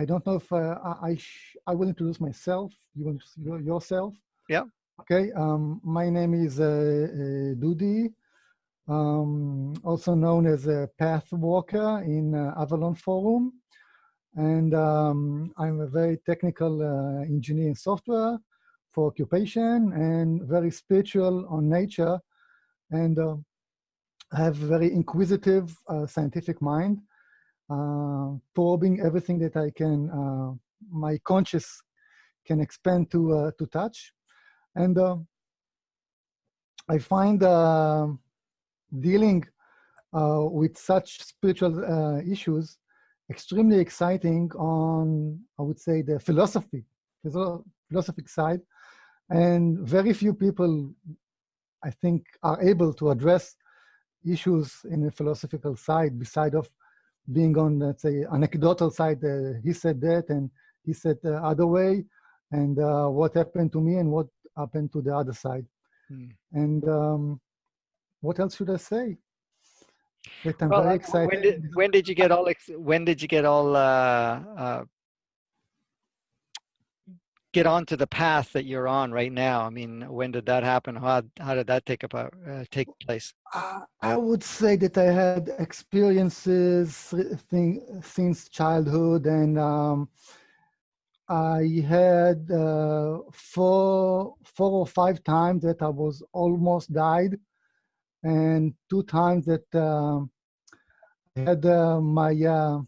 I don't know if uh, I I, I, will introduce myself. You want to yourself? Yeah. Okay. Um, my name is uh, uh, Dudi, um, also known as a Path Walker in uh, Avalon Forum, and um, I'm a very technical uh, engineer in software for occupation and very spiritual on nature, and uh, I have a very inquisitive scientific mind uh, Uh, probing everything that I can, uh, my conscious can expand to, uh, to touch. And uh, I find uh, dealing with such spiritual issues extremely exciting on, I would say, the philosophy, philosophic side. And very few people, I think, are able to address issues in the philosophical side beside of being on, let's say, anecdotal side, uh, he said that and he said the other way, and uh, what happened to me and what happened to the other side. Hmm. And um, what else should I say? That I'm well, very excited. When did, when did you get all? When did you get all uh, uh get onto the path that you're on right now? I mean, when did that happen? How, how did that take about uh, take place? Uh, I would say that I had experiences thing, since childhood, and um, I had uh, four four or five times that I was almost died, and two times that um, I had uh, my uh,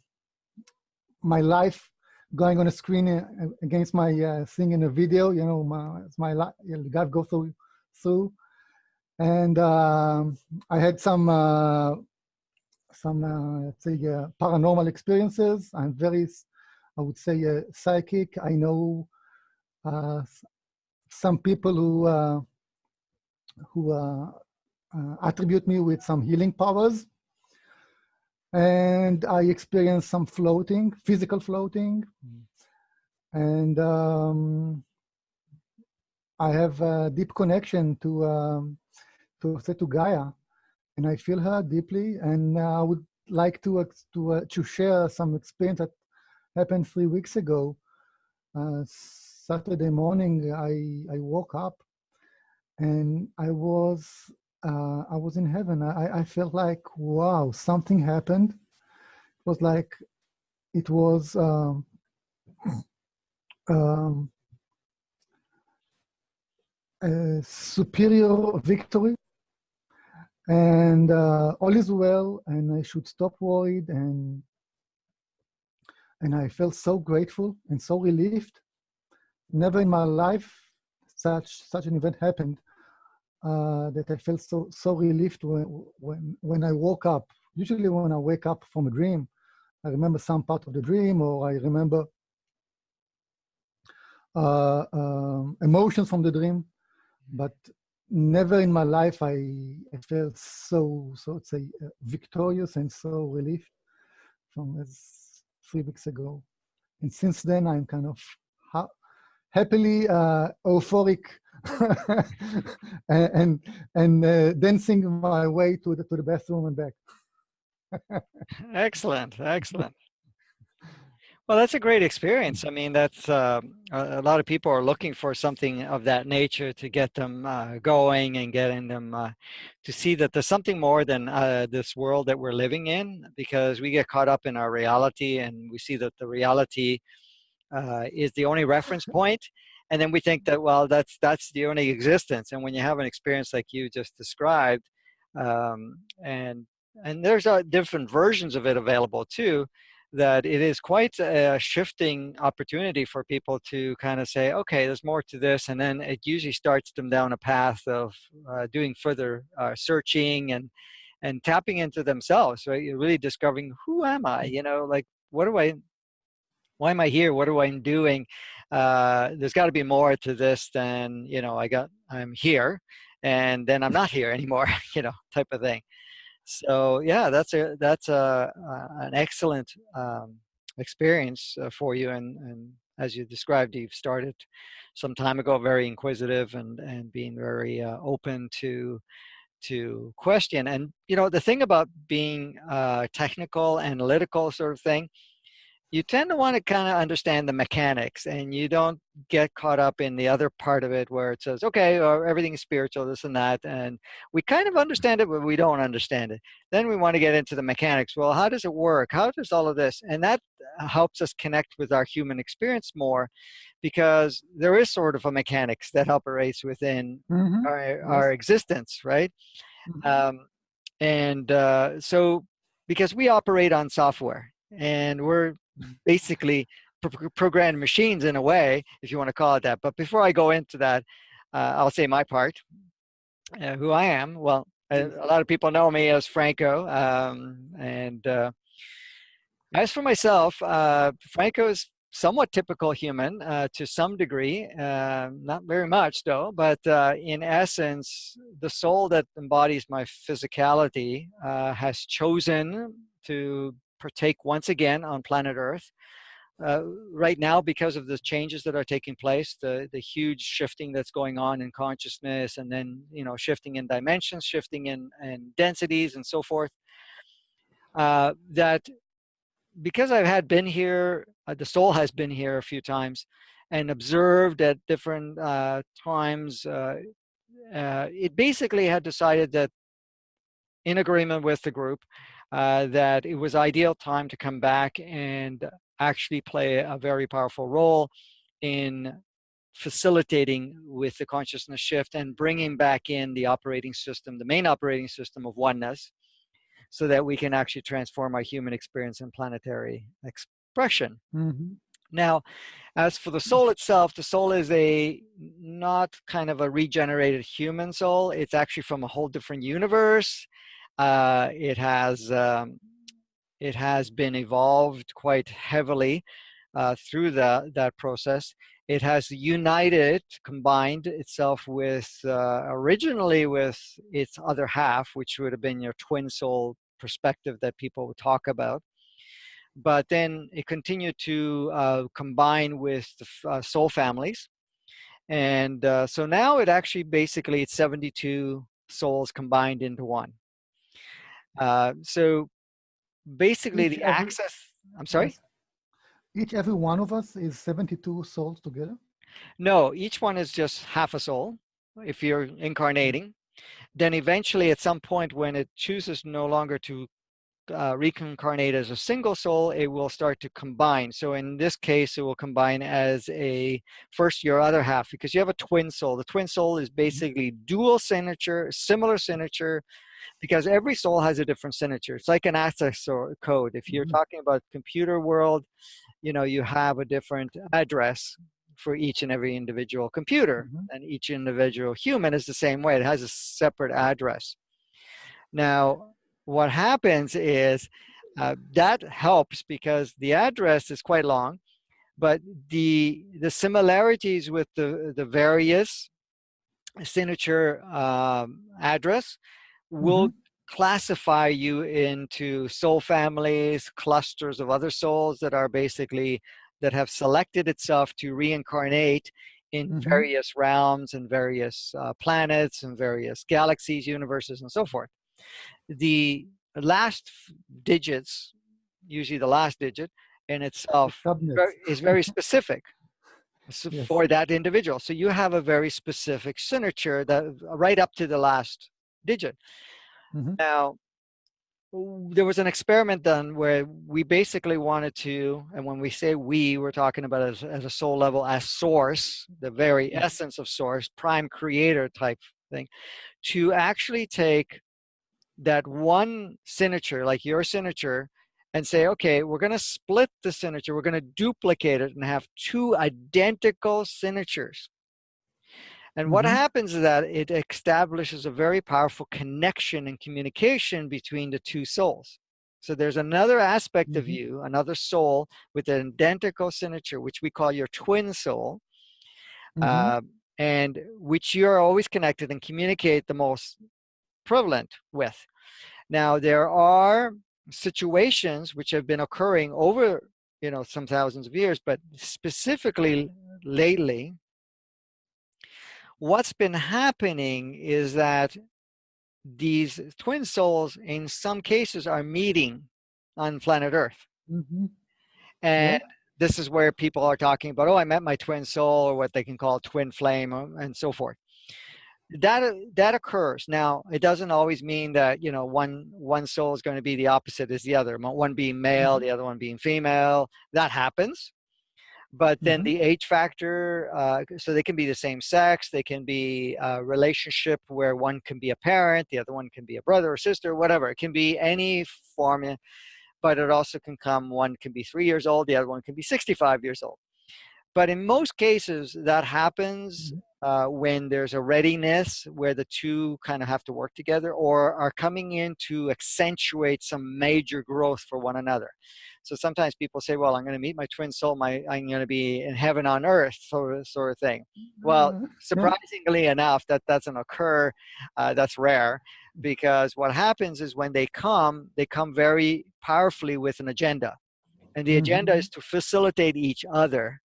my life going on a screen uh, against my uh, thing in a video, you know, my, my you know, go through, through. And um, I had some, uh, some, uh, let's say, uh, paranormal experiences. I'm very, I would say, uh, psychic. I know some people who, who attribute me with some healing powers and I experienced some floating, physical floating, and um, I have a deep connection to um, to to Gaia, and I feel her deeply. And I would like to to uh, to share some experience that happened three weeks ago. Uh, Saturday morning, I I woke up, and I was uh, I was in heaven. I, I felt like, wow, something happened. It was like, it was um, um, a superior victory. And uh, all is well, and I should stop worried. And and I felt so grateful and so relieved. Never in my life such such an event happened uh, that I felt so so relieved when when when I woke up. Usually, when I wake up from a dream, I remember some part of the dream, or I remember uh, um, emotions from the dream, but never in my life I, I felt so so let's say uh, victorious and so relieved from as three weeks ago, and since then I'm kind of ha happily uh, euphoric and and, uh, dancing my way to the to the bathroom and back. excellent, excellent. Well, that's a great experience. I mean, that's uh, a, lot of people are looking for something of that nature to get them uh, going and getting them uh, to see that there's something more than uh, this world that we're living in because we get caught up in our reality and we see that the reality uh, is the only reference point and then we think that well that's that's the only existence. And when you have an experience like you just described um, and and there's uh, different versions of it available too that it is quite a shifting opportunity for people to kind of say okay there's more to this. And then it usually starts them down a path of uh, doing further uh, searching and and tapping into themselves right? You're really discovering who am i? You know like what do i why am i here? What am i doing uh, there's got to be more to this than you know I got I'm here and then I'm not here anymore you know type of thing. So yeah that's a that's a, an excellent um, experience uh, for you and and as you described you've started some time ago very inquisitive and and being very uh, open to to question. And you know the thing about being uh, technical analytical sort of thing you tend to want to kind of understand the mechanics and you don't get caught up in the other part of it where it says, okay, or everything is spiritual, this and that. And we kind of understand it, but we don't understand it. Then we want to get into the mechanics. Well, how does it work? How does all of this? And that helps us connect with our human experience more because there is sort of a mechanics that operates within mm-hmm. our, our existence, right? Mm-hmm. Um, and uh, so because we operate on software and we're basically pro programmed machines in a way, if you want to call it that. But before I go into that, uh, I'll say my part, uh, who I am. Well, a, a, lot of people know me as Franco. Um, and uh, as for myself, uh, Franco is somewhat typical human uh, to some degree, uh, not very much though, but uh, in essence, the soul that embodies my physicality uh, has chosen to partake once again on planet Earth. Uh, right now, because of the changes that are taking place, the, the huge shifting that's going on in consciousness and then, you know, shifting in dimensions, shifting in, in densities and so forth, uh, that because I've had been here, uh, the soul has been here a few times and observed at different uh, times, uh, uh, it basically had decided that in agreement with the group, uh, that it was ideal time to come back and actually play a very powerful role in facilitating with the consciousness shift and bringing back in the operating system, the main operating system of oneness, so that we can actually transform our human experience and planetary expression. Mm -hmm. Now, as for the soul itself, the soul is a not kind of a regenerated human soul. It's actually from a whole different universe. Uh, it has um, it has been evolved quite heavily uh, through the, that process. It has united, combined itself with, uh, originally with its other half, which would have been your twin soul perspective that people would talk about. But then it continued to uh, combine with the uh, soul families. And so now it actually basically it's 72 souls combined into one. Uh, so basically each the every, access, I'm sorry? Each every one of us is 72 souls together? No, each one is just half a soul if you're incarnating. Then eventually at some point when it chooses no longer to uh, reincarnate as a single soul, it will start to combine. So in this case, it will combine as a first your other half because you have a twin soul. The twin soul is mm-hmm. basically dual signature, similar signature, because every soul has a different signature. It's like an access code. If you're mm -hmm. talking about computer world, you know, you have a different address for each and every individual computer mm -hmm. and each individual human is the same way. It has a separate address. Now, what happens is uh, that helps because the address is quite long, but the the similarities with the the various signature um, address will mm -hmm. classify you into soul families, clusters of other souls that are basically, that have selected itself to reincarnate in mm -hmm. various realms and various uh, planets and various galaxies, universes, and so forth. The last digits, usually the last digit in itself, is very specific yes. for that individual. So you have a very specific signature that right up to the last digit. Mm -hmm. Now, there was an experiment done where we basically wanted to, and when we say we, we're talking about as, as a soul level, as source, the very essence of source, prime creator type thing, to actually take that one signature, like your signature, and say, okay, we're going to split the signature, we're going to duplicate it and have two identical signatures. And what mm -hmm. happens is that it establishes a very powerful connection and communication between the two souls. So there's another aspect mm -hmm. of mm-hmm. you, another soul with an identical signature, which we call your twin soul, mm -hmm. uh, and which you're always connected and communicate the most prevalent with. Now, there are situations which have been occurring over you know some thousands of years, but specifically lately, what's been happening is that these twin souls in some cases are meeting on planet earth mm -hmm. And yeah. this is where people are talking about, oh, I met my twin soul, or what they can call twin flame, um, and so forth. That uh, that occurs. Now, it doesn't always mean that you know one one soul is going to be the opposite as the other. One being male, mm -hmm. the other one being female. That happens but then mm-hmm. the age factor uh, so they can be the same sex they can be a relationship where one can be a parent the other one can be a brother or sister whatever it can be any form but it also can come one can be three years old the other one can be 65 years old but in most cases that happens mm-hmm. uh, when there's a readiness where the two kind of have to work together or are coming in to accentuate some major growth for one another so sometimes people say, well, I'm going to meet my twin soul. My, I'm going to be in heaven on earth sort of, sort of thing. Well, mm-hmm. surprisingly enough, that doesn't occur. Uh, that's rare because what happens is when they come, they come very powerfully with an agenda. And the agenda mm -hmm. is to facilitate each other.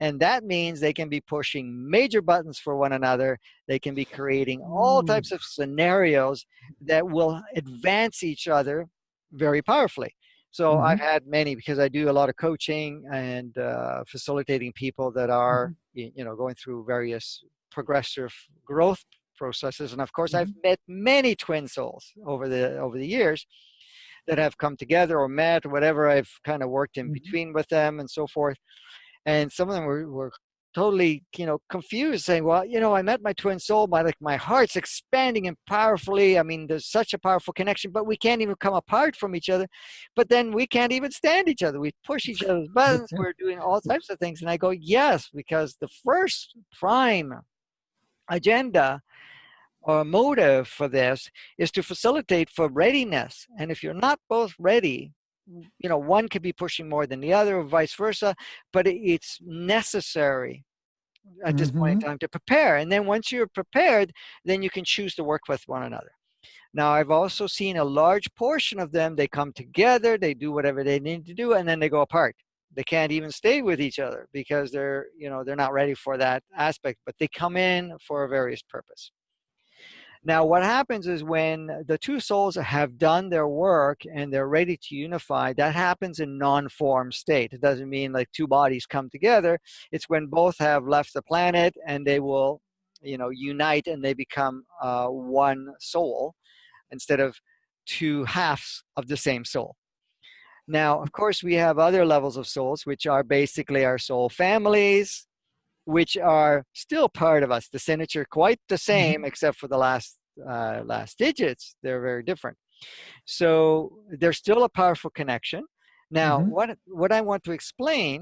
And that means they can be pushing major buttons for one another. They can be creating all mm. types of scenarios that will advance each other very powerfully. So mm-hmm. I've had many because I do a lot of coaching and uh, facilitating people that are, mm-hmm. you know, going through various progressive growth processes. And of course, mm-hmm. I've met many twin souls over the over the years that have come together or met, or whatever. I've kind of worked in mm-hmm. between with them and so forth. And some of them were, were totally you know confused saying well you know i met my twin soul my like my heart's expanding and powerfully. I mean there's such a powerful connection but we can't even come apart from each other but then we can't even stand each other. We push each other's buttons. we're doing all types of things and i go yes because the first prime agenda or motive for this is to facilitate for readiness and if you're not both ready you know, one could be pushing more than the other or vice versa, but it's necessary at this mm-hmm. point in mm-hmm. time to prepare. And then once you're prepared, then you can choose to work with one another. Now, I've also seen a large portion of them, they come together, they do whatever they need to do, and then they go apart. They can't even stay with each other because they're, you know, they're not ready for that aspect, but they come in for a various purpose. Now, what happens is when the two souls have done their work and they're ready to unify, that happens in non-form state. It doesn't mean like two bodies come together. It's when both have left the planet and they will, you know, unite and they become uh, one soul instead of two halves of the same soul. Now, of course, we have other levels of souls, which are basically our soul families, which are still part of us. The signature quite the mm-hmm. same, except for the last uh, last digits. They're very different. So there's still a powerful connection. Now, mm -hmm. what what I want to explain,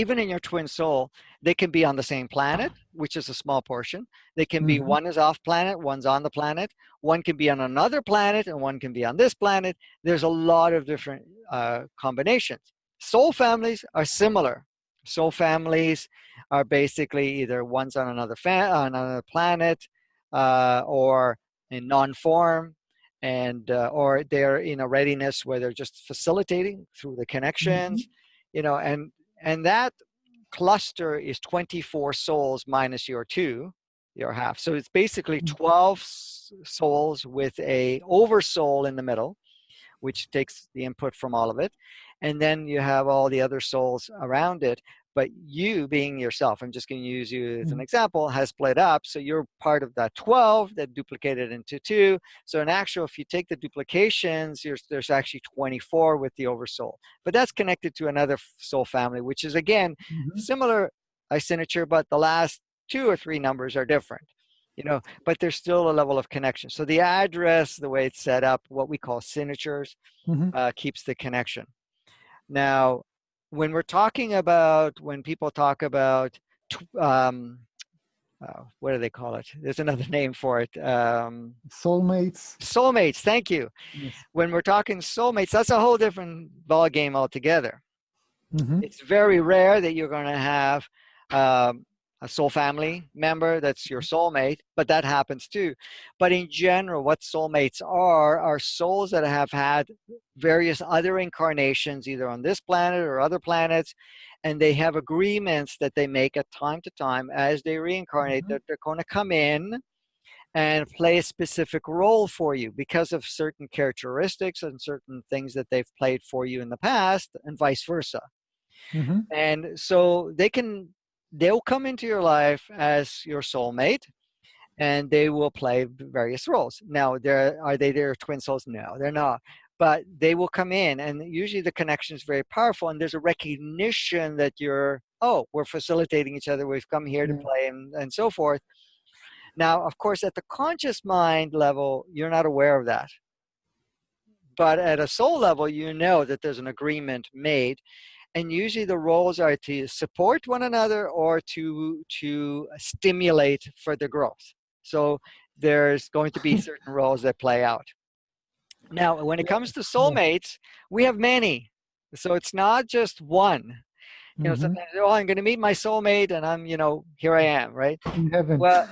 even in your twin soul, they can be on the same planet, which is a small portion. They can mm -hmm. be mm-hmm. one is off planet, one's on the planet. One can be on another planet, and one can be on this planet. There's a lot of different uh, combinations. Soul families are similar. Soul families are basically either one's on another, on another planet uh, or in non-form and uh, or they're in a readiness where they're just facilitating through the connections mm -hmm. you know and and that cluster is 24 souls minus your two your half so it's basically mm. 12 souls with a oversoul in the middle which takes the input from all of it and then you have all the other souls around it but you being yourself, I'm just going to use you as an mm. example, has split up. So you're part of that 12 that duplicated into two. So in actual, if you take the duplications, there's actually 24 with the oversoul. But that's connected to another soul family, which is again, mm -hmm. similar signature, but the last two or three numbers are different. You know, but there's still a level of connection. So the address, the way it's set up, what we call signatures, mm -hmm. uh, keeps the connection. Now, when we're talking about, when people talk about, um, uh, what do they call it? There's another name for it. Um, soulmates. Soulmates, thank you. Yes. When we're talking soulmates, that's a whole different ball game altogether. Mm -hmm. It's very rare that you're going to have um, a soul family member that's your soulmate, but that happens too. But in general, what soulmates are, are souls that have had various other incarnations, either on this planet or other planets, and they have agreements that they make at time to time as they reincarnate mm -hmm. that they're going to come in and play a specific role for you because of certain characteristics and certain things that they've played for you in the past and vice versa. Mm -hmm. And so they can, they'll come into your life as your soulmate and they will play various roles. Now, there are they their twin souls? No, they're not. But they will come in and usually the connection is very powerful and there's a recognition that you're, oh, we're facilitating each other. We've come here to mm-hmm. play and, and so forth now, of course, at the conscious mind level, you're not aware of that. But at a soul level, you know that there's an agreement made. And usually the roles are to support one another or to, to stimulate further growth. So there's going to be certain roles that play out. Now, when it comes to soulmates, we have many. So it's not just one you know, mm -hmm. sometimes, oh, I'm going to meet my soulmate and I'm, you know, here I am, right? In heaven. Well,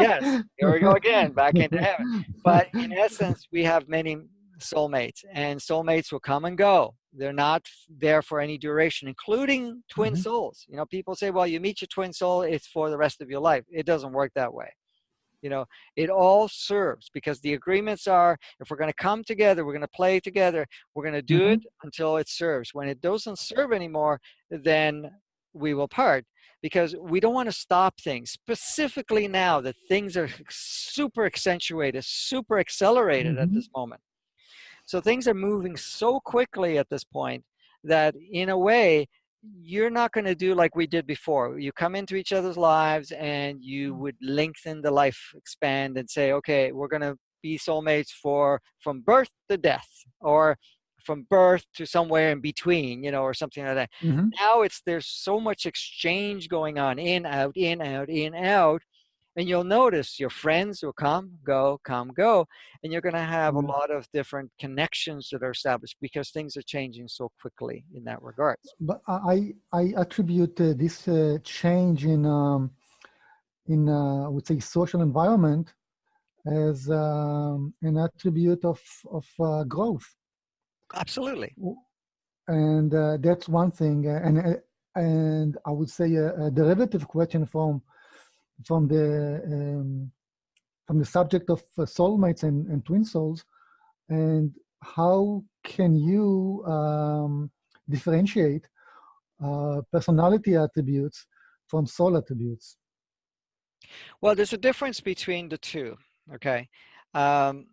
yes, here we go again, back into heaven. But in essence, we have many soulmates and soulmates will come and go. They're not there for any duration, including twin mm -hmm. souls. You know, people say, well, you meet your twin soul, it's for the rest of your life. It doesn't work that way you know it all serves because the agreements are if we're going to come together we're going to play together we're going to do mm -hmm. it until it serves when it doesn't serve anymore then we will part because we don't want to stop things specifically now that things are super accentuated super accelerated mm -hmm. at mm-hmm. this moment so things are moving so quickly at this point that in a way you're not going to do like we did before. You come into each other's lives and you mm. would lengthen the life expand and say, okay, we're going to be soulmates for from birth to death or from birth to somewhere in between, you know, or something like that. Mm -hmm. Now it's there's so much exchange going on in, out, in, out, in, out and you'll notice your friends will come, go, come, go, and you're going to have a mm-hmm. lot of different connections that are established because things are changing so quickly in that regard. But I, I attribute uh, this uh, change in, um, in uh, I would say, social environment as um, an attribute of, of uh, growth. Absolutely. And uh, that's one thing. And, uh, and I would say a, a derivative question from from the um, from the subject of uh, soulmates and, and twin souls, and how can you um, differentiate uh, personality attributes from soul attributes? Well, there's a difference between the two. Okay, um,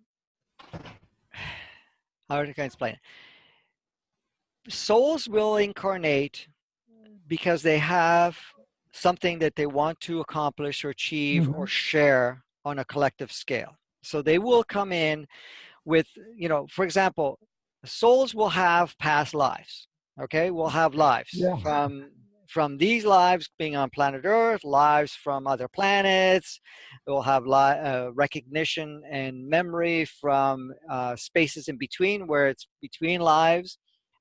how can I explain it? Souls will incarnate because they have something that they want to accomplish or achieve mm -hmm. or mm-hmm. share on a collective scale. So they will come in with, you know, for example, souls will have past lives. Okay, we'll have lives yeah. from from these lives being on planet Earth, lives from other planets. We'll have uh, recognition and memory from uh, spaces in between where it's between lives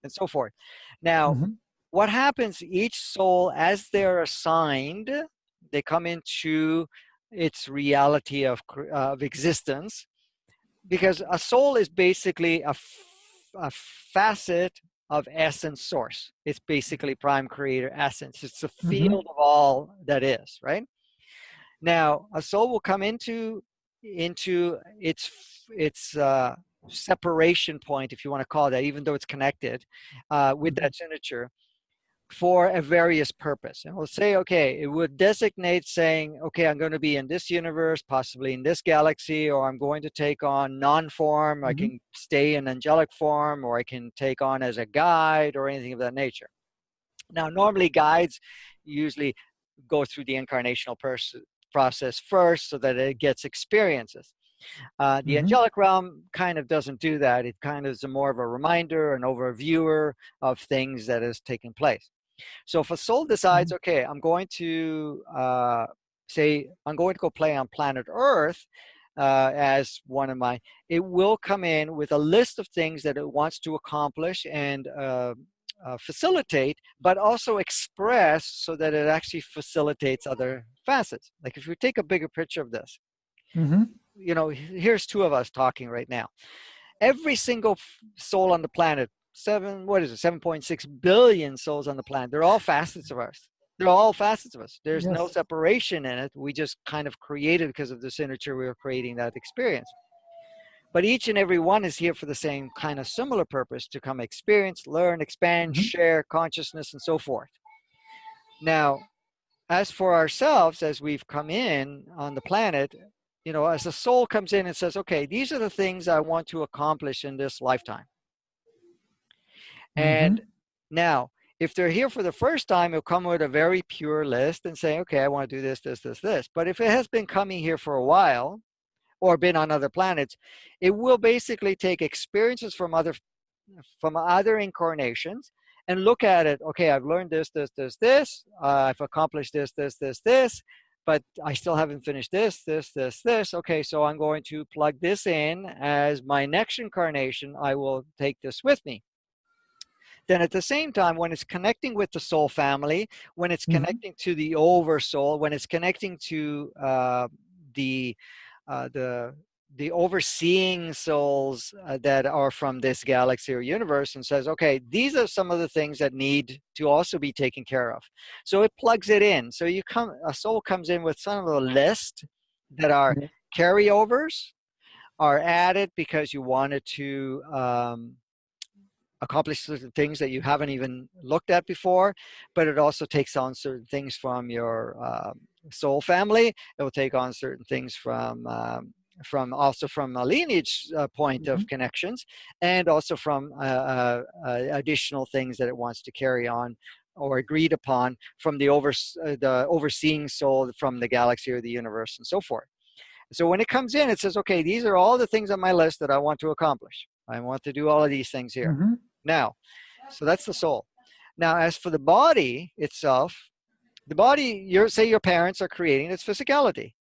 and so forth. Now, mm -hmm what happens each soul as they're assigned they come into its reality of, uh, of existence because a soul is basically a, a facet of essence source it's basically prime creator essence it's the mm-hmm. field mm -hmm. of all that is right now a soul will come into into its its uh, separation point if you want to call that even though it's connected uh, with mm-hmm. that signature for a various purpose. And we'll say, okay, it would designate saying, okay, I'm going to be in this universe, possibly in this galaxy, or I'm going to take on non-form, mm -hmm. I mm-hmm. can stay in angelic form, or I can take on as a guide or anything of that nature. Now, normally guides usually go through the incarnational process first so that it gets experiences. Uh, the mm -hmm. angelic realm kind of doesn't do that. It kind of is a more of a reminder, an overviewer of things that is taking place. So if a soul decides, mm-hmm. okay, I'm going to uh, say, I'm going to go play on planet Earth uh, as one of my, it will come in with a list of things that it wants to accomplish and uh, uh, facilitate, but also express so that it actually facilitates other facets. Like if you take a bigger picture of this, mm -hmm. you know, here's two of us talking right now. Every single soul on the planet seven, what is it, 7.6 billion souls on the planet. They're all facets of us. They're all facets of us. There's no separation in it. We just kind of created because of the signature, we were creating that experience. But each and every one is here for the same kind of similar purpose to come experience, learn, expand, Mhm. share consciousness, and so forth. Now, as for ourselves, as we've come in on the planet, you know, as the soul comes in and says, okay, these are the things I want to accomplish in this lifetime. And Mhm. now, if they're here for the first time, it'll come with a very pure list and say, okay, I want to do this, this, this, this. But if it has been coming here for a while or been on other planets, it will basically take experiences from other from other incarnations and look at it. Okay, I've learned this, this, this, this. Uh, I've accomplished this, this, this, this, but I still haven't finished this, this, this, this. Okay, so I'm going to plug this in as my next incarnation. I will take this with me. Then at the same time, when it's connecting with the soul family, when it's Mhm. connecting to the oversoul, when it's connecting to uh, the uh, the the overseeing souls uh, that are from this galaxy or universe and says, okay, these are some of the things that need to also be taken care of. So it plugs it in. So you come, a soul comes in with some of the list that are carryovers, are added because you wanted to um, accomplish certain things that you haven't even looked at before, but it also takes on certain things from your um, soul family. It will take on certain things from um, from also from a lineage uh, point of connections, and also from uh, uh, uh, additional things that it wants to carry on or agreed upon from the over uh, the overseeing soul from the galaxy or the universe and so forth. So when it comes in, it says, okay, these are all the things on my list that I want to accomplish. I want to do all of these things here. Mhm. Now, so that's the soul. Now, as for the body itself, the body, your say your parents are creating its physicality.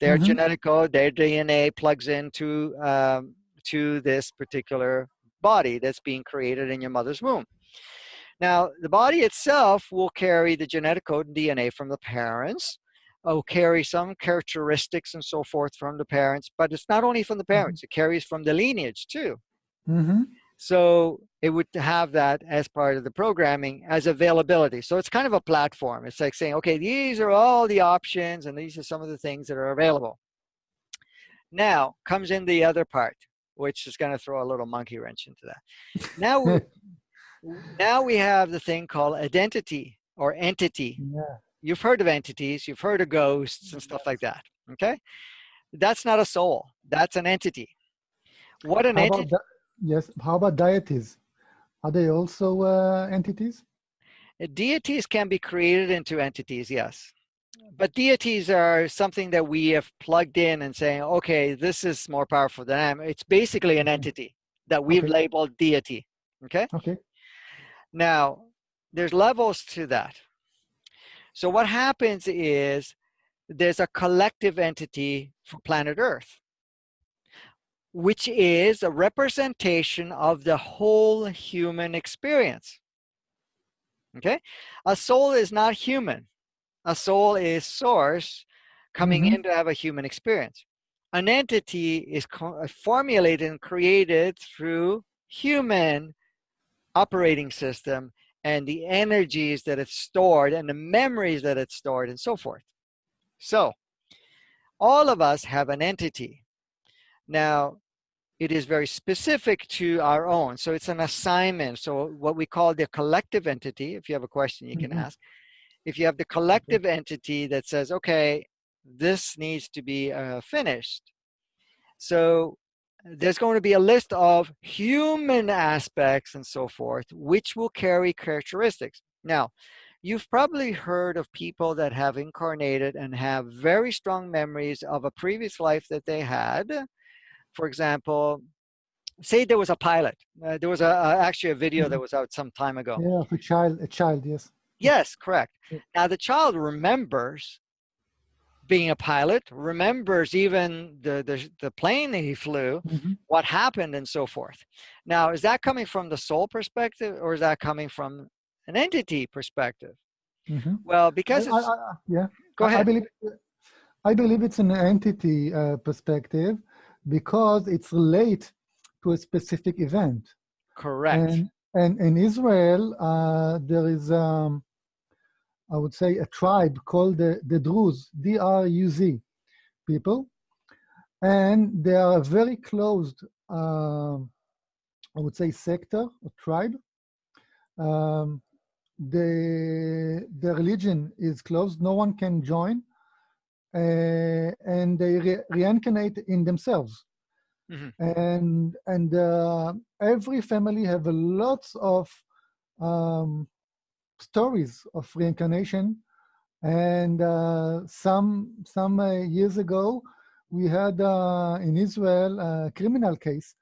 Their Mhm. genetic code, their DNA plugs into um, to this particular body that's being created in your mother's womb. Now, the body itself will carry the genetic code and DNA from the parents, will carry some characteristics and so forth from the parents, but it's not only from the parents, it carries from the lineage too. Mhm. So it would have that as part of the programming as availability. So it's kind of a platform. It's like saying, okay, these are all the options and these are some of the things that are available. Now comes in the other part, which is going to throw a little monkey wrench into that. Now, we, now we have the thing called identity or entity. Yeah. You've heard of entities, you've heard of ghosts and stuff like that. Okay. That's not a soul. That's an entity. What an entity. Yes? How about deities? Are they also uh, entities? Uh, Deities can be created into entities, yes. But deities are something that we have plugged in and saying, okay, this is more powerful than I am. It's basically an entity that we've Okay. labeled deity. Okay. Okay. Now, there's levels to that. So what happens is there's a collective entity for planet Earth, which is a representation of the whole human experience. Okay? A soul is not human. A soul is source coming Mhm. in to have a human experience. An entity is uh, formulated and created through human operating system and the energies that it's stored and the memories that it's stored and so forth. So, all of us have an entity. Now, it is very specific to our own. So it's an assignment. So what we call the collective entity, if you have a question, you can Mhm. ask. If you have the collective entity that says, okay, this needs to be uh, finished. So there's going to be a list of human aspects and so forth, which will carry characteristics. Now, you've probably heard of people that have incarnated and have very strong memories of a previous life that they had. For example, say there was a pilot. Uh, there was a, a- actually a video that was out some time ago. Yeah, of a child. A child. Yes. Yes, correct. Yeah. Now the child remembers being a pilot, remembers even the, the, the plane that he flew, Mhm. what happened and so forth. Now, is that coming from the soul perspective or is that coming from an entity perspective? Mhm. Well, because I- it's, I- yeah. go I- I believe, I believe it's an entity uh, perspective because it's relate to a specific event. Correct. And, and in Israel, uh, there is um, I would say, a tribe called the, the Druze, D-R-U-Z people. And they are a very closed, uh, I would say, sector or tribe. Um, the, the religion is closed, no one can join, uh, and they re reincarnate in themselves. Mm -hmm. And, and uh, every family have a lots of um, stories of reincarnation. And uh, some, some uh, years ago, we had uh, in Israel a criminal case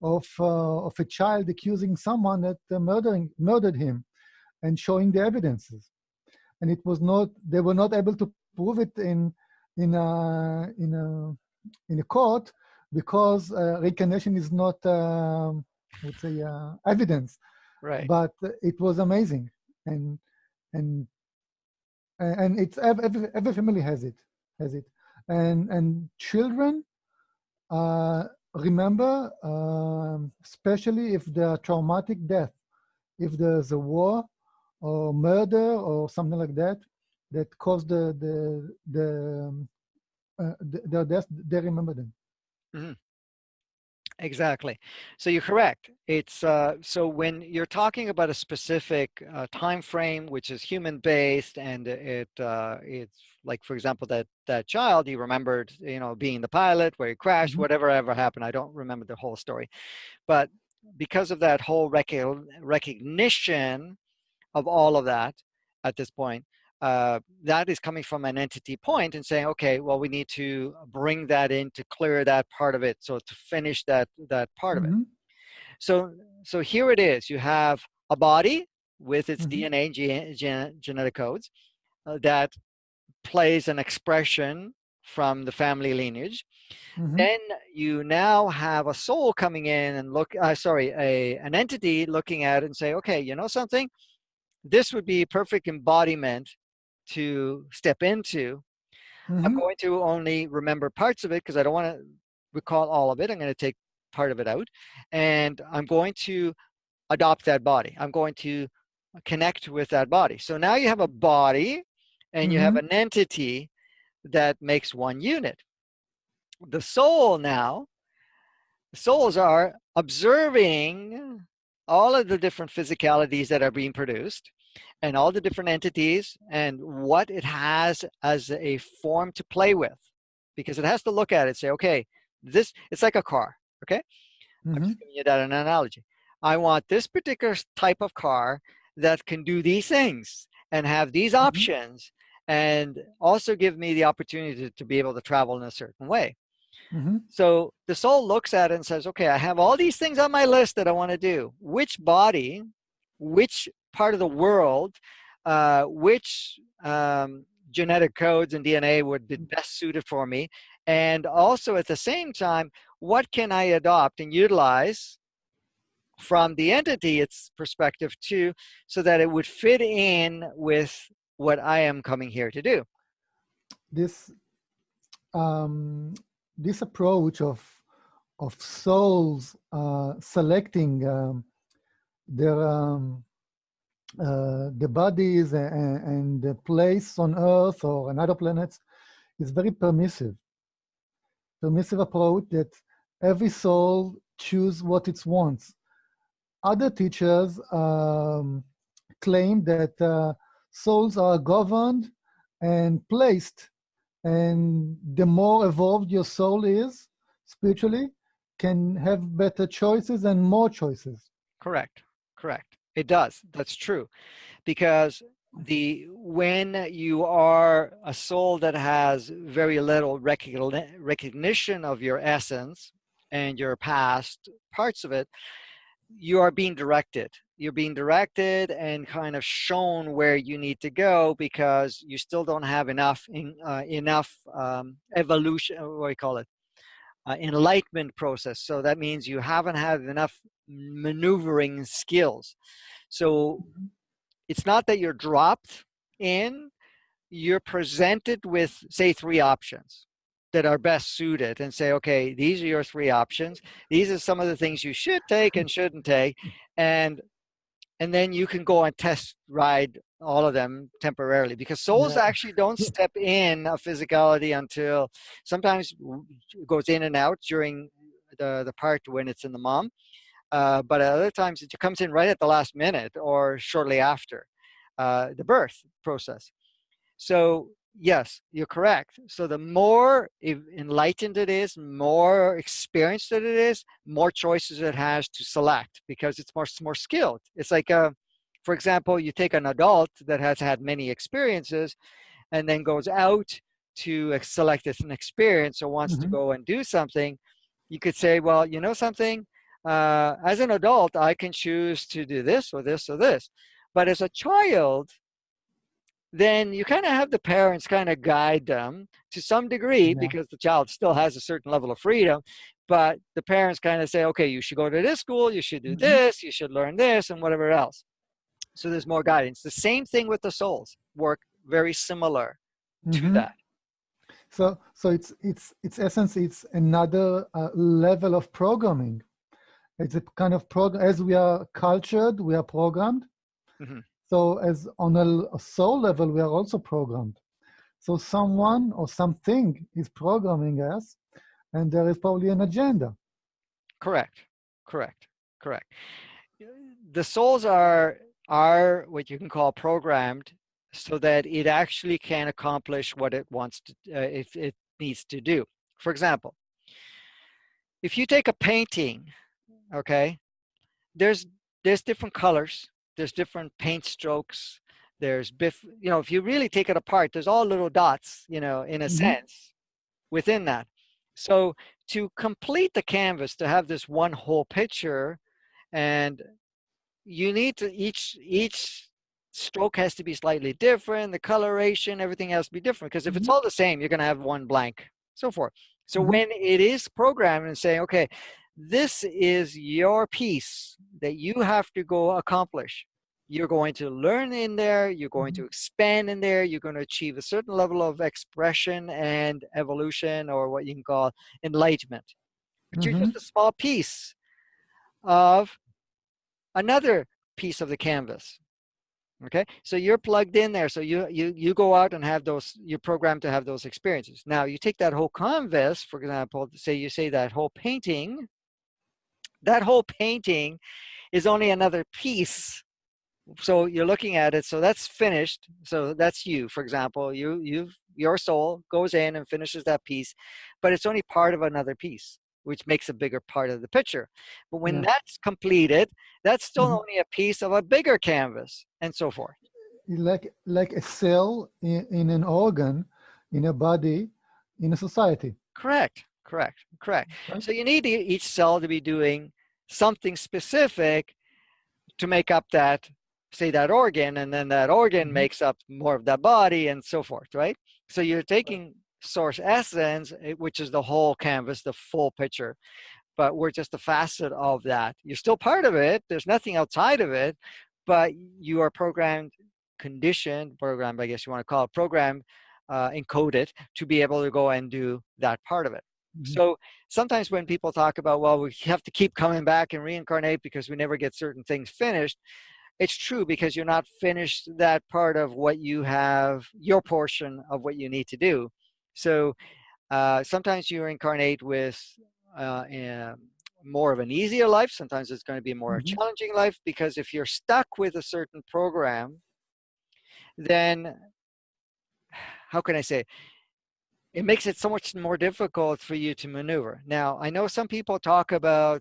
of, uh, of a child accusing someone that uh, murdering, murdered him and showing the evidences. And it was not, they were not able to prove it in, in, a, in, a, in a court because uh, reincarnation is not, um, would say, evidence. Right. But it was amazing and and and it's every, every family has it has it and and children uh, remember um, especially if there are traumatic death if there's a war or murder or something like that that caused the the the um, uh, their death they remember them mm -hmm. Exactly. So you're correct. It's uh, so when you're talking about a specific uh, time frame, which is human based, and it uh, it's like, for example, that that child he remembered, you know, being the pilot where he crashed, mm -hmm. whatever ever happened. I don't remember the whole story, but because of that whole rec recognition of all of that at this point, uh, that is coming from an entity point and saying, okay, well, we need to bring that in to clear that part of it. So to finish that, that part mm -hmm. of it. Mm-hmm. So, so here it is, you have a body with its mm -hmm. DNA gen gen genetic codes uh, that plays an expression from the family lineage. Mm -hmm. Then you now have a soul coming in and look, uh, sorry, a, an entity looking at it and say, okay, you know something? This would be perfect embodiment to step into. Mm -hmm. I'm mm-hmm. going to only remember parts of it because I don't want to recall all of it. I'm going to take part of it out and I'm going to adopt that body. I'm going to connect with that body. So now you have a body and mm -hmm. you have mm-hmm. an entity that makes one unit. The soul now, souls are observing all of the different physicalities that are being produced and all the different entities and what it has as a form to play with because it has to look at it say okay this it's like a car okay mm -hmm. i'm just mm-hmm. giving you that an analogy i want this particular type of car that can do these things and have these mm -hmm. options and also give me the opportunity to, to be able to travel in a certain way Mm -hmm. So the soul looks at it and says, okay, I have all these things on my list that I want to do. Which body, which part of the world, uh, which um, genetic codes and DNA would be mm. best suited for me. And also at the same time, what can I adopt and utilize from the entity, its perspective too, so that it would fit in with what I am coming here to do. This, um, this approach of, of souls uh, selecting um, their um, uh, the bodies and, and, the place on Earth or another planets is very permissive. Permissive approach that every soul choose what it wants. Other teachers um, claim that uh, souls are governed and placed and the more evolved your soul is spiritually can have better choices and more choices. Correct, correct. It does. That's true. Because the when you are a soul that has very little recognition of your essence and your past parts of it, you are being directed. You're being directed and kind of shown where you need to go because you still don't have enough in, uh, enough um, evolution. What do you call it? Uh, enlightenment process. So that means you haven't had enough maneuvering skills. So mm-hmm. it's not that you're dropped in, you're presented with, say, three options that are best suited and say, okay, these are your three options. These are some of the things you should take and shouldn't take. And and then you can go and test ride all of them temporarily because souls Yeah. actually don't step in a physicality until sometimes it goes in and out during the, the part when it's in the mom. Uh, but at other times it comes in right at the last minute or shortly after uh, the birth process. So yes, you're correct. So the more enlightened it is, more experienced that it is, more choices it has to select because it's more more skilled. It's like, uh, for example, you take an adult that has had many experiences, and then goes out to select an experience or wants to Mhm. go and do something. You could say, well, you know something. Uh, as an adult, I can choose to do this or this or this, but as a child, then you kind of have the parents kind of guide them to some degree Yeah. because the child still has a certain level of freedom but the parents kind of say okay you should go to this school you should do Mhm. this you should learn this and whatever else so there's more guidance the same thing with the souls work very similar to Mhm. that So, so it's it's its essence. It's another uh, level of programming. It's a kind of program. As we are cultured, we are programmed. Mhm. So, as on a soul level, we are also programmed. So, someone or something is programming us, and there is probably an agenda. correct. Correct. Correct. The souls are are what you can call programmed so that it actually can accomplish what it wants to uh, if it needs to do. For example if you take a painting okay there's there's different colors there's different paint strokes there's biff you know if you really take it apart there's all little dots you know in a Mhm. sense within that so to complete the canvas to have this one whole picture and you need to each each stroke has to be slightly different the coloration everything has to be different because if it's Mhm. all the same you're going to have one blank so forth so Mhm. when it is programmed and saying okay this is your piece that you have to go accomplish. You're going to learn in there you're going to mm-hmm. expand in there you're going to achieve a certain level of expression and evolution or what you can call enlightenment. But you're mm-hmm. just a small piece of another piece of the canvas. Okay? So you're plugged in there so you you you go out and have those you're programmed to have those experiences. Now you take that whole canvas for example say you say that whole painting that whole painting is only another piece so you're looking at it so that's finished so that's you for example you you've your soul goes in and finishes that piece but it's only part of another piece which makes a bigger part of the picture but when Yeah. that's completed that's still Mhm. only a piece of a bigger canvas and so forth Like like a cell in, in an organ, in a body, in a society. correct correct correct. So you need each cell to be doing something specific to make up that say that organ and then that organ Mhm. makes up more of that body and so forth right? So you're taking source essence eh, which is the whole canvas the full picture but we're just a facet of that. You're still part of it there's nothing outside of it but you are programmed conditioned programmed i guess you want to call it programmed uh, encoded to be able to go and do that part of it Mhm. so sometimes when people talk about, well, we have to keep coming back and reincarnate because we never get certain things finished, it's true because you're not finished that part of what you have, your portion of what you need to do. So uh, sometimes you incarnate with uh, more of an easier life. Sometimes it's going to be a more Mhm. challenging life because if you're stuck with a certain program, then how can I say? It makes it so much more difficult for you to maneuver. Now, I know some people talk about,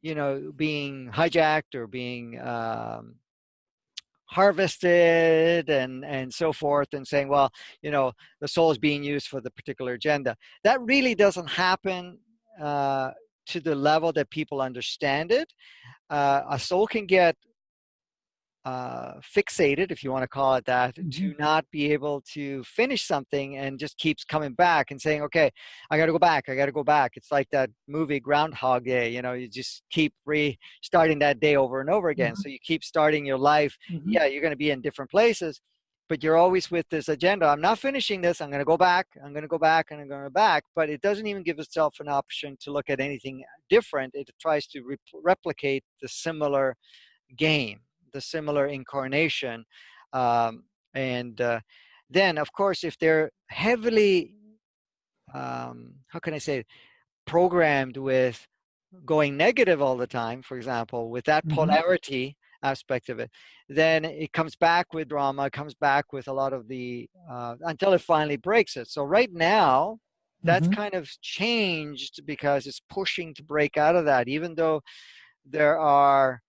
you know, being hijacked or being um, harvested and and so forth, and saying, well, you know, the soul is being used for the particular agenda. That really doesn't happen uh, to the level that people understand it. Uh, a soul can get uh, fixated, if you want to call it that, to Mhm. not be able to finish something and just keeps coming back and saying, okay, I got to go back. I got to go back. It's like that movie Groundhog Day. You know, you just keep restarting that day over and over again. Mhm. So you keep starting your life. Mhm. Yeah, you're going to be in different places, but you're always with this agenda. I'm not finishing this. I'm going to go back. I'm going to go back and I'm going to go back. But it doesn't even give itself an option to look at anything different. It tries to re- replicate the similar game the similar incarnation um, and uh, then of course if they're heavily um, how can i say programmed with going negative all the time for example with that mm-hmm. polarity aspect of it then it comes back with drama comes back with a lot of the uh, until it finally breaks it so right now that's mm-hmm. kind of changed because it's pushing to break out of that even though there are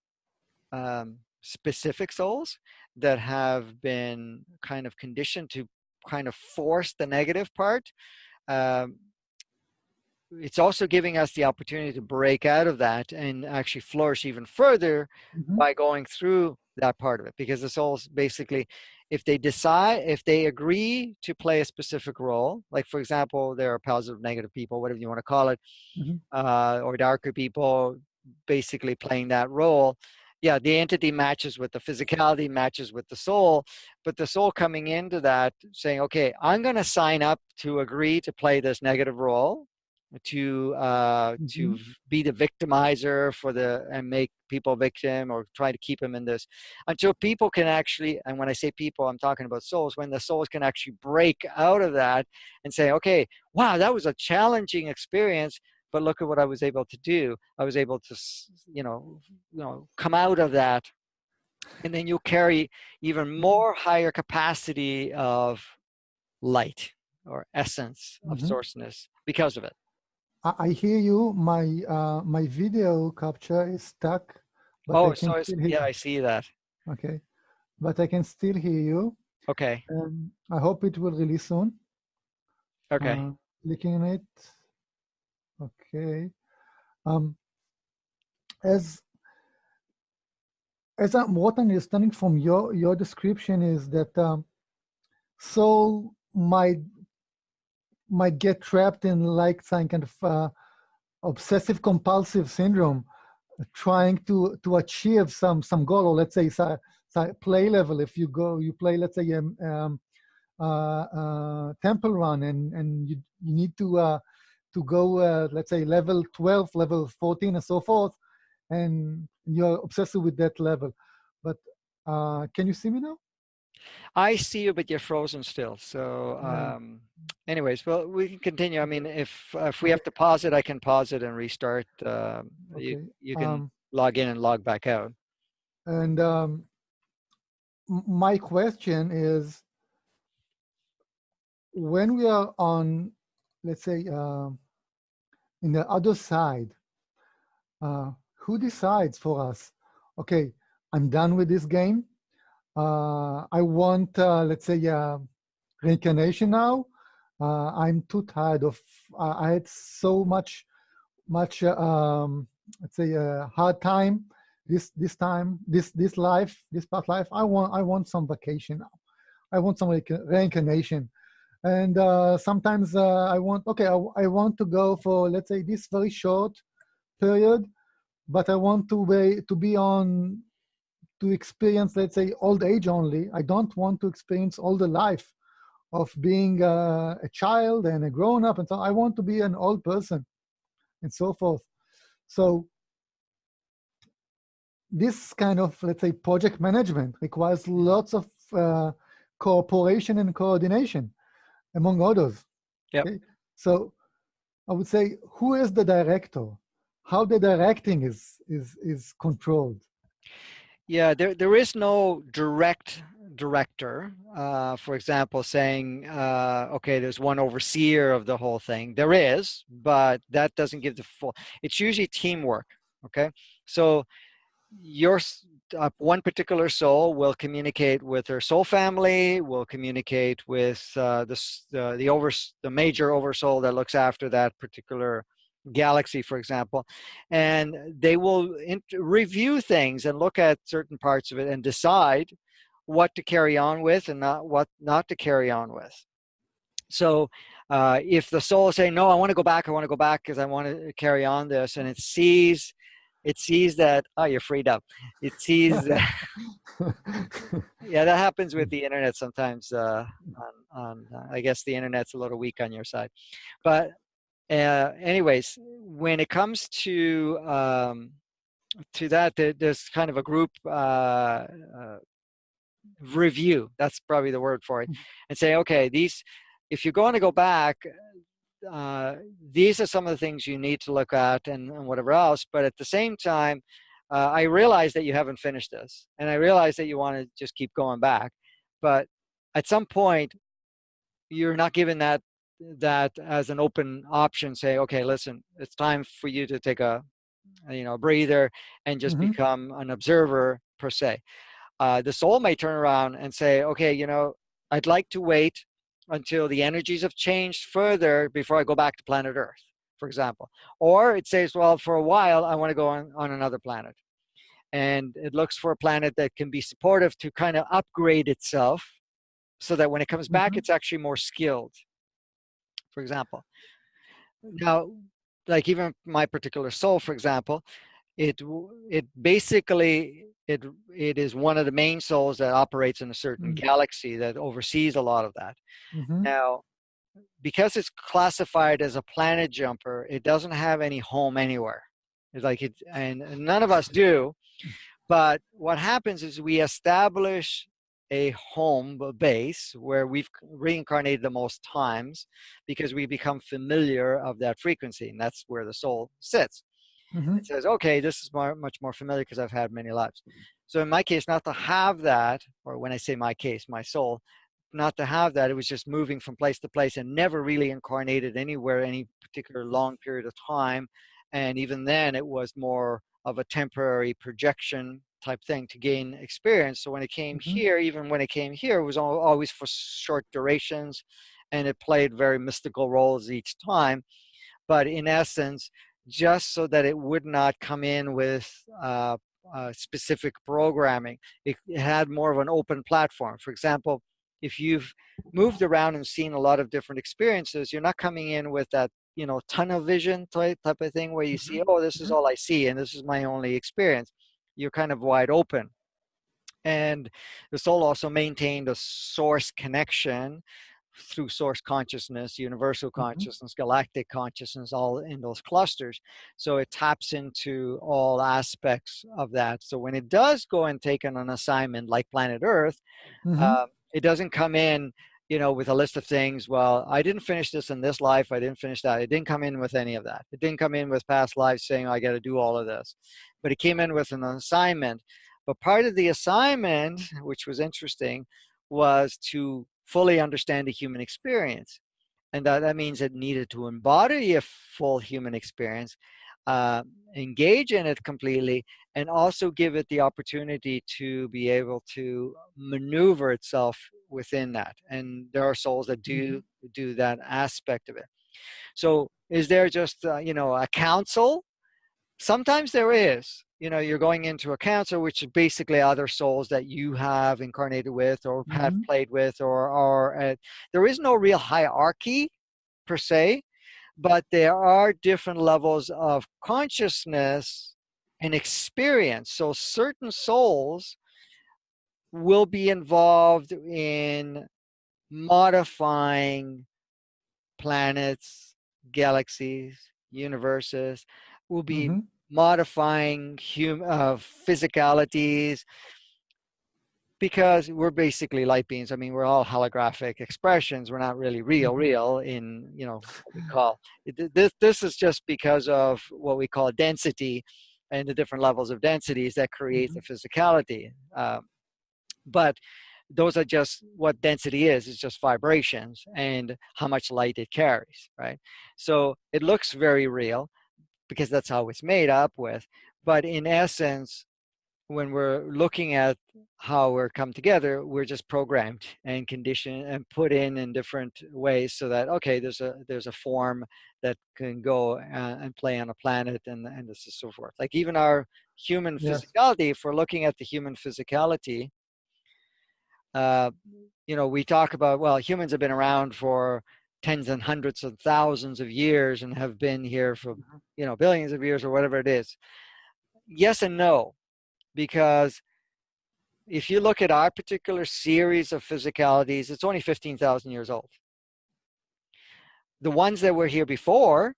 um, specific souls that have been kind of conditioned to kind of force the negative part um, it's also giving us the opportunity to break out of that and actually flourish even further mm-hmm. by going through that part of it because the souls basically if they decide if they agree to play a specific role like for example there are positive negative people whatever you want to call it mm-hmm. uh, or darker people basically playing that role yeah the entity matches with the physicality matches with the soul but the soul coming into that saying okay i'm going to sign up to agree to play this negative role to uh, mm-hmm. to be the victimizer for the and make people victim or try to keep them in this until people can actually and when I say people I'm talking about souls when the souls can actually break out of that and say okay wow that was a challenging experience but look at what I was able to do I was able to you know you know come out of that and then you carry even mm-hmm. more higher capacity of light or essence of mm-hmm. sourceness because of it I, hear you. My uh, my video capture is stuck. oh, so yeah, I see that. Okay, but I can still hear you. Okay. Um, I hope it will release soon. Okay. Uh, clicking it. Okay. Um, as as I'm what I'm understanding from your your description is that um, soul might might get trapped in like some kind of uh, obsessive compulsive syndrome trying to to achieve some some goal or let's say so, so play level if you go you play let's say um, um uh, uh, temple run and and you, you need to uh, to go uh, let's say level 12 level 14 and so forth and you're obsessed with that level but uh, can you see me now I see you, but you're frozen still. So, um, anyways, well, we can continue. I mean, if if we have to pause it, I can pause it and restart. Uh, okay. You you can um, log in and log back out. And um, my question is, when we are on, let's say, uh, in the other side, uh, who decides for us? Okay, I'm done with this game uh, I want, uh, let's say, uh, reincarnation now. Uh, I'm too tired of. I had so much, much, um, let's say, a hard time this this time, this this life, this past life. I want I want some vacation now. I want some reincarnation, and uh, sometimes uh, I want okay. I, I want to go for let's say this very short period, but I want to be to be on to experience, let's say, old age only. I don't want to experience all the life of being uh, a child and a grown up and so I want to be an old person and so forth. So this kind of, let's say, project management requires lots of uh, cooperation and coordination among others. Yeah. Okay? So I would say, who is the director? How the directing is is is controlled? Yeah, there there is no direct director. Uh, for example, saying, uh, okay, there's one overseer of the whole thing. There is, but that doesn't give the full. It's usually teamwork. Okay, so your uh, one particular soul will communicate with her soul family, will communicate with uh, the the the over the major oversoul that looks after that particular galaxy for example. And they will review things and look at certain parts of it and decide what to carry on with and not what not to carry on with. So uh, if the soul is saying no i want to go back i want to go back because i want to carry on this and it sees it sees that oh you're freed up it sees that, yeah that happens with the internet sometimes uh, on, on uh, i guess the internet's a little weak on your side but uh, anyways, when it comes to um, to that, there's kind of a group uh, uh, review. That's probably the word for it, mm. and say, okay, these. If you're going to go back, uh, these are some of the things you need to look at and, and whatever else. But at the same time, uh, I realize that you haven't finished this, and I realize that you want to just keep going back. But at some point, you're not given that that as an open option. Say, okay, listen, it's time for you to take a you know breather and just mm-hmm. become an observer per se. Uh, the soul may turn around and say, okay, you know, I'd like to wait until the energies have changed further before I go back to planet Earth, for example. Or it says, well, for a while, I want to go on, on another planet. And it looks for a planet that can be supportive to kind of upgrade itself so that when it comes back, mm-hmm. it's actually more skilled, for example. Now, like even my particular soul, for example, it it basically it it is one of the main souls that operates in a certain mm-hmm. galaxy that oversees a lot of that. Mm-hmm. Now, because it's classified as a planet jumper, it doesn't have any home anywhere. It's like it, and none of us do. But what happens is we establish a home a base where we've reincarnated the most times because we become familiar of that frequency and that's where the soul sits mm-hmm. it says okay this is more, much more familiar because i've had many lives so in my case not to have that or when i say my case my soul not to have that it was just moving from place to place and never really incarnated anywhere any particular long period of time and even then it was more of a temporary projection type thing to gain experience. So when it came mm-hmm. here, even when it came here, it was always for short durations and it played very mystical roles each time. But in essence, just so that it would not come in with uh, uh, specific programming, it, it had more of an open platform. For example, if you've moved around and seen a lot of different experiences, you're not coming in with that you know tunnel vision type type of thing where you mm-hmm. see oh this is mm-hmm. all i see and this is my only experience you're kind of wide open. And the soul also maintained a source connection through source consciousness, universal mm-hmm. consciousness, mm-hmm. galactic consciousness, all in those clusters. So it taps into all aspects of that. So when it does go and take on an assignment like planet Earth, mm-hmm. uh, it doesn't come in you know, with a list of things. Well, I didn't finish this in this life. I didn't finish that. It didn't come in with any of that. It didn't come in with past lives saying, I got to do all of this. But it came in with an assignment. But part of the assignment, which was interesting, was to fully understand the human experience. And that, that means it needed to embody a full human experience, uh, engage in it completely, and also give it the opportunity to be able to maneuver itself within that and there are souls that do mm-hmm. do that aspect of it so is there just uh, you know a council sometimes there is you know you're going into a council which is basically other souls that you have incarnated with or mm-hmm. have played with or or uh, there is no real hierarchy per se but there are different levels of consciousness and experience so certain souls will be involved in modifying planets, galaxies, universes, will be mm-hmm. Modifying hum- uh, physicalities because we're basically light beings. I mean, we're all holographic expressions. We're not really real, mm-hmm. real in, you know, what we call this. This is just because of what we call density and the different levels of densities that create mm-hmm. the physicality. Um, but those are just what density is it's just vibrations and how much light it carries right so it looks very real because that's how it's made up with but in essence when we're looking at how we're come together we're just programmed and conditioned and put in in different ways so that okay there's a there's a form that can go uh, and play on a planet and and this is so forth like even our human yes. physicality if we're looking at the human physicality uh, you know, we talk about, well, humans have been around for tens and hundreds of thousands of years and have been here for, mm-hmm. you know, billions of years or whatever it is. Yes and no, because if you look at our particular series of physicalities, it's only 15,000 years old. The ones that were here before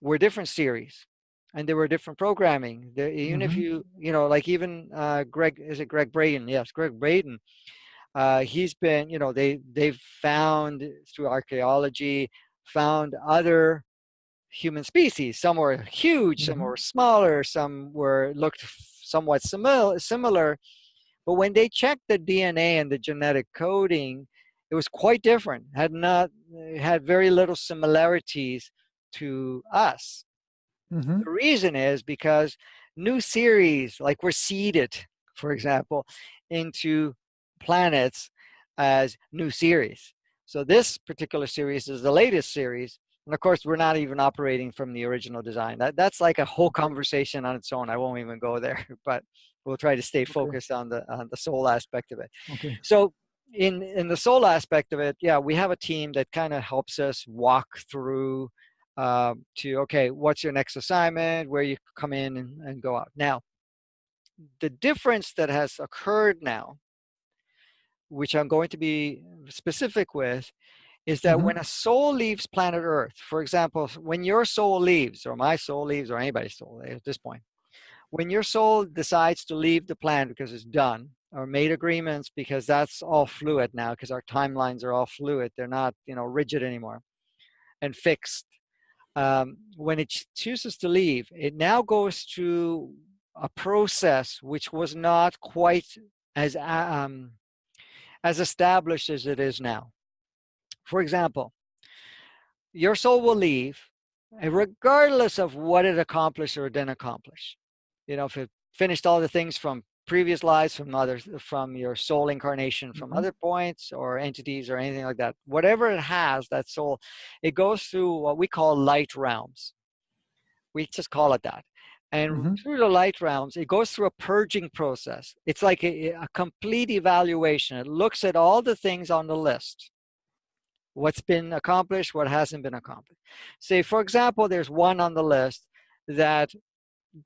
were different series. and there were different programming. There, even if Mhm. you, you know, like even uh, Gregg, is it Gregg Braden? Yes, Gregg Braden. Uh, he's been, you know, they they've found through archaeology, found other human species. Some were huge, some Mhm. were smaller, some were looked somewhat similar. Similar, but when they checked the DNA and the genetic coding, it was quite different. Had not had very little similarities to us. Mhm. The reason is because new series, like we're seeded, for example, into planets as new series. So this particular series is the latest series. And of course, we're not even operating from the original design. That, that's like a whole conversation on its own. I won't even go there, but we'll try to stay Okay. focused on the on the soul aspect of it. Okay. So in in the soul aspect of it, yeah, we have a team that kind of helps us walk through um, to okay, what's your next assignment, where you come in and, and go out. Now, the difference that has occurred now, which I'm going to be specific with, is that Mhm. when a soul leaves planet Earth, for example, when your soul leaves, or my soul leaves, or anybody's soul at this point, when your soul decides to leave the planet because it's done, or made agreements because that's all fluid now, because our timelines are all fluid, they're not, you know, rigid anymore and fixed. Um, when it chooses to leave, it now goes through a process which was not quite as um, as established as it is now. For example, your soul will leave, regardless of what it accomplished or didn't accomplish. You know, if it finished all the things from previous lives, from other, from your soul incarnation, from Mhm. other points or entities or anything like that, whatever it has, that soul, it goes through what we call light realms. We just call it that. And Mhm. through the light realms, it goes through a purging process. It's like a, a complete evaluation. It looks at all the things on the list what's been accomplished, what hasn't been accomplished. Say, for example, there's one on the list that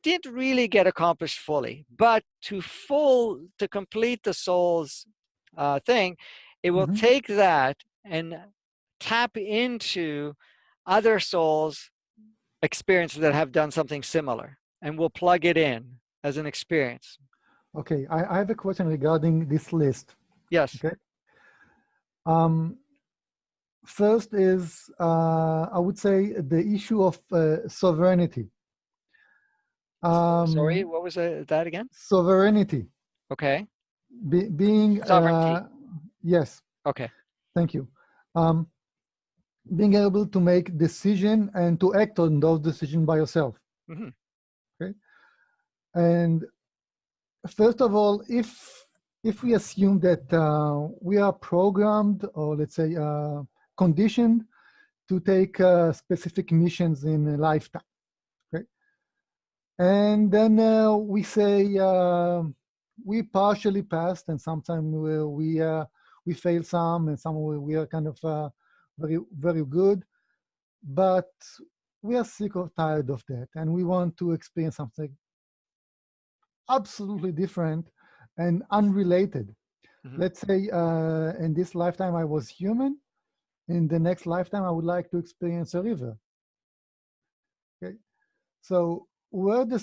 didn't really get accomplished fully, but to full, to complete the soul's uh, thing, it will Mhm. take that and tap into other souls' experiences that have done something similar and we'll plug it in as an experience. Okay. I, I have a question regarding this list. Yes. Okay. Um, first is, uh, I would say, the issue of uh, sovereignty. Um, Sorry, what was uh, that again? Sovereignty. Okay. Be, being. Sovereignty. Uh, yes. Okay. Thank you. Um, being able to make decision and to act on those decisions by yourself. Mhm. Okay. And first of all, if if we assume that uh, we are programmed or let's say uh, conditioned to take uh, specific missions in a lifetime, okay, and then uh, we say uh, we partially passed, and sometimes we we, uh, we fail some, and some we, are kind of very very good, but we are sick or tired of that, and we want to experience something absolutely different and unrelated. Mhm. Let's say uh, in this lifetime I was human. In the next lifetime, I would like to experience a river. Okay, so where the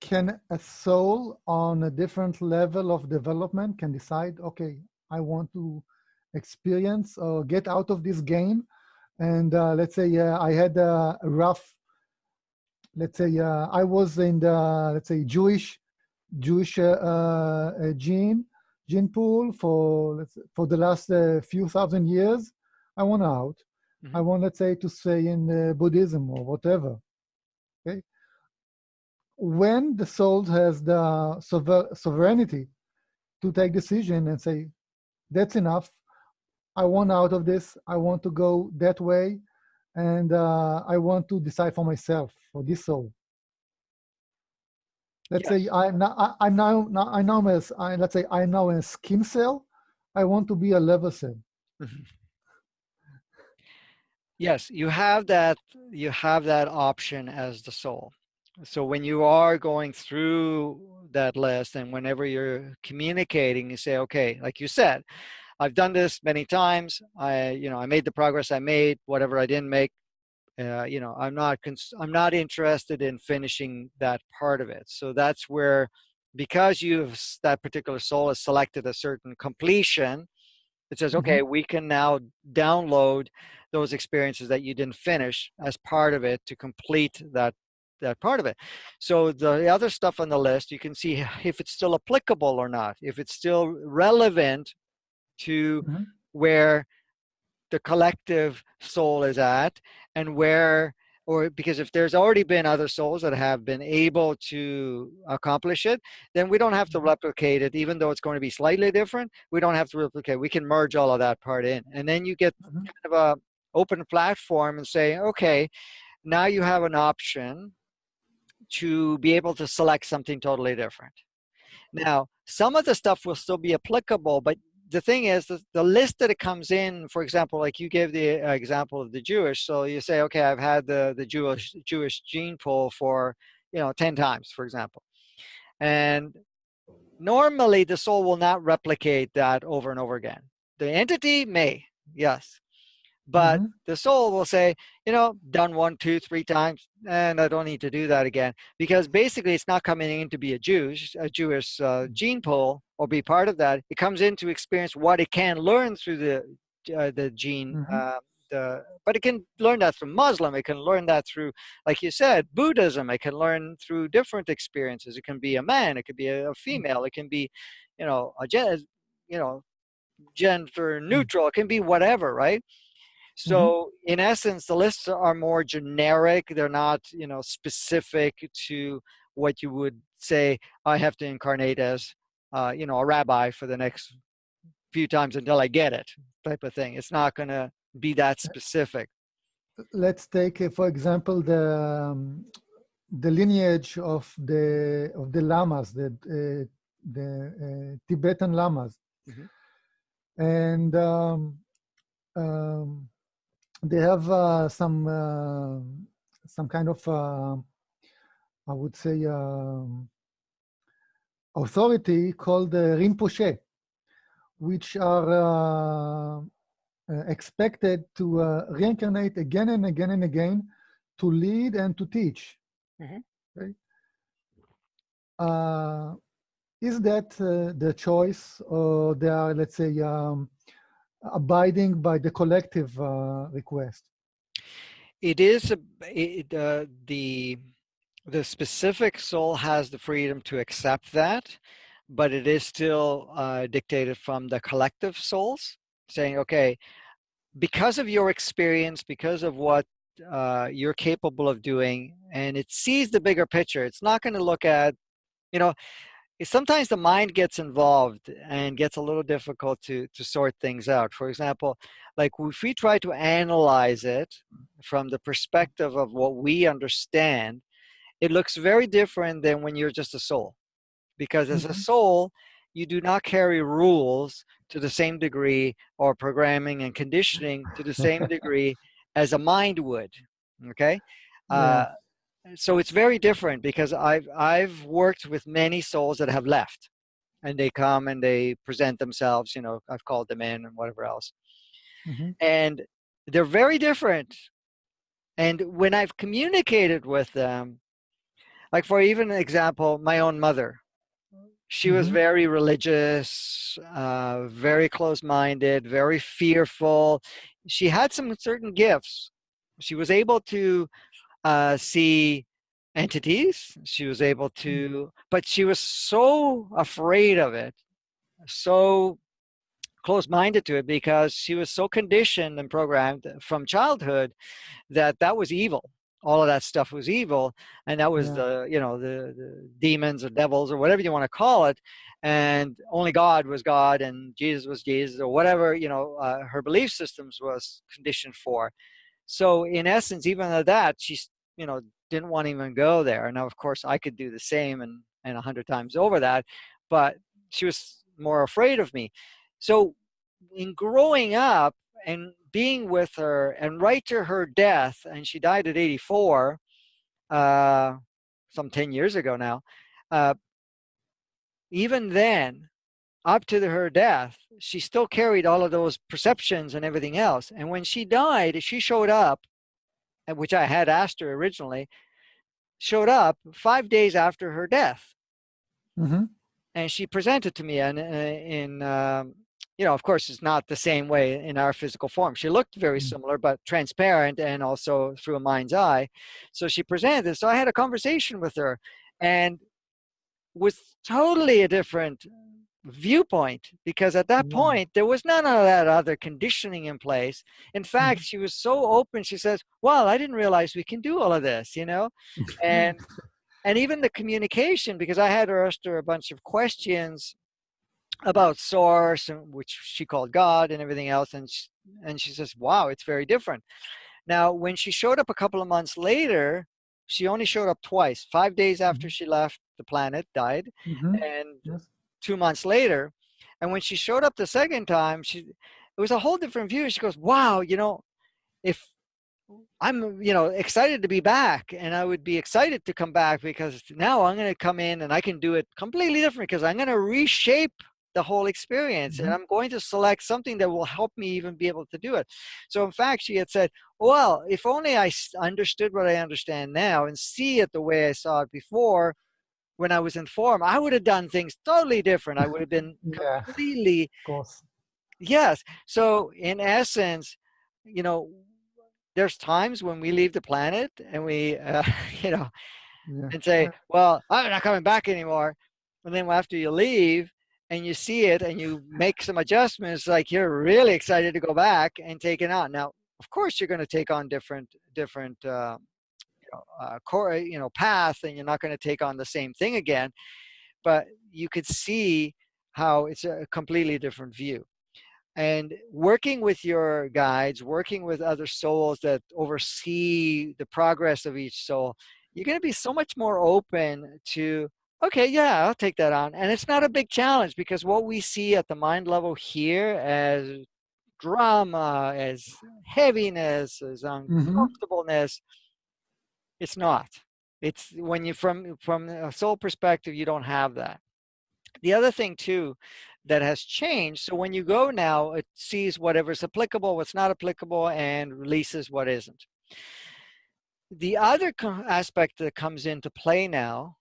can a soul on a different level of development can decide, okay, I want to experience or get out of this game, and uh, let's say uh, I had a rough let's say uh, I was in the let's say Jewish Jewish uh, uh, gene gene pool for let's say, for the last uh, few thousand years. I want out. I Mhm. want let's say to say in uh, Buddhism or whatever. Okay. When the soul has the sover- sovereignty to take decision and say, that's enough. I want out of this. I want to go that way, and uh, I want to decide for myself for this soul. Let's Yes. say I'm now I, I'm now, now I know as I let's say I'm now a skin cell. I want to be a lever cell. Yes, you have that you have that option as the soul. So when you are going through that list and whenever you're communicating, you say, okay, like you said, I've done this many times. I, you know, I made the progress I made, whatever I didn't make, uh, you know i'm not i'm not interested in finishing that part of it so that's where because you've that particular soul has selected a certain completion it says okay mm-hmm. we can now download those experiences that you didn't finish as part of it to complete that that part of it so the other stuff on the list you can see if it's still applicable or not if it's still relevant to mm-hmm. where the collective soul is at and where or because if there's already been other souls that have been able to accomplish it then we don't have to mm-hmm. replicate it even though it's going to be slightly different we don't have to replicate we can merge all of that part in and then you get mm-hmm. kind of a open platform and say okay now you have an option to be able to select something totally different now some of the stuff will still be applicable but the thing is the, the list that it comes in for example like you gave the uh, example of the jewish so you say okay i've had the the jewish jewish gene pool for you know 10 times for example. And normally the soul will not replicate that over and over again. The entity may yes but mm-hmm. the soul will say you know done one two three times and i don't need to do that again because basically it's not coming in to be a jewish a jewish uh, mm. gene pool or be part of that it comes in to experience what it can learn through the uh, the gene mm-hmm. uh, the, but it can learn that from muslim it can learn that through like you said buddhism it can learn through different experiences it can be a man it could be a, a mm. female it can be you know a you know gender mm. neutral it can be whatever right Mm-hmm. So mm-hmm. in essence, the lists are more generic. They're not, you know, specific to what you would say. I have to incarnate as, uh, you know, a rabbi for the next few times until I get it, type of thing. It's not going to be that specific. Let's take, uh, for example, the um, the lineage of the of the lamas, the uh, the uh, Tibetan lamas, mm-hmm. and um, um, they have uh, some uh, some kind of uh, I would say um, authority called the Rinpoche, which are uh, uh, expected to reincarnate again and again and again to lead and to teach. Mm-hmm. Okay? is that the choice, or they are, let's say, um, abiding by the collective uh, request. It is a, it, uh, the the specific soul has the freedom to accept that, but it is still uh, dictated from the collective souls, saying, okay, because of your experience, because of what uh, you're capable of doing, and it sees the bigger picture. It's not going to look at, you know, sometimes the mind gets involved and gets a little difficult to to sort things out for example like if we try to analyze it from the perspective of what we understand it looks very different than when you're just a soul because as mm-hmm. a soul you do not carry rules to the same degree or programming and conditioning to the same degree as a mind would okay yeah. uh, so it's very different because I've I've worked with many souls that have left, and they come and they present themselves. You know, I've called them in and whatever else, mm-hmm. and they're very different. And when I've communicated with them, like for even an example, my own mother, she mm-hmm. was very religious, uh, very close-minded, very fearful. She had some certain gifts. She was able to uh, see entities. She was able mm. to, but she was so afraid of it, so close-minded to it because she was so conditioned and programmed from childhood that that was evil all of that stuff was evil and that was yeah. the you know the, the, demons or devils or whatever you want to call it and only god was god and jesus was jesus or whatever you know uh, her belief systems was conditioned for so in essence, even at that, she you know didn't want to even go there. Now, of course, I could do the same and and a hundred times over that, but she was more afraid of me. So in growing up and being with her and right to her death, and she died at 84, uh, some 10 years ago now. Uh, even then, up to her death, she still carried all of those perceptions and everything else. And when she died, she showed up which I had asked her originally, showed up five days after her death. Mm-hmm. And she presented to me in, in um, you know, of course, it's not the same way in our physical form. She looked very Mm. similar, but transparent and also through a mind's eye. So she presented. So I had a conversation with her and was totally a different viewpoint because at that Mm. point there was none of that other conditioning in place in fact she was so open she says well i didn't realize we can do all of this you know and and even the communication because i had her ask her a bunch of questions about source and which she called god and everything else and she, and she says wow it's very different now when she showed up a couple of months later she only showed up twice five days after she left the planet died Mhm. and Yes. Two months later and when she showed up the second time she it was a whole different view she goes wow you know if i'm you know excited to be back and i would be excited to come back because now i'm going to come in and i can do it completely different because i'm going to reshape the whole experience and Mhm. i'm going to select something that will help me even be able to do it so in fact she had said well if only I understood what i understand now and see it the way i saw it before when i was informed i would have done things totally different. I would have been Yeah, of completely course. yes. So in essence you know there's times when we leave the planet and we uh, you know Yeah. and say well i'm not coming back anymore. And then after you leave and you see it and you make some adjustments like you're really excited to go back and take it on. Now of course you're going to take on different different uh, uh, core you know path and you're not going to take on the same thing again but you could see how it's a completely different view. And working with your guides working with other souls that oversee the progress of each soul you're going to be so much more open to okay yeah i'll take that on. And it's not a big challenge because what we see at the mind level here as drama as heaviness as uncomfortableness it's not. It's when you from from a soul perspective you don't have that. The other thing too that has changed so when you go now it sees whatever's applicable what's not applicable and releases what isn't. The other aspect that comes into play now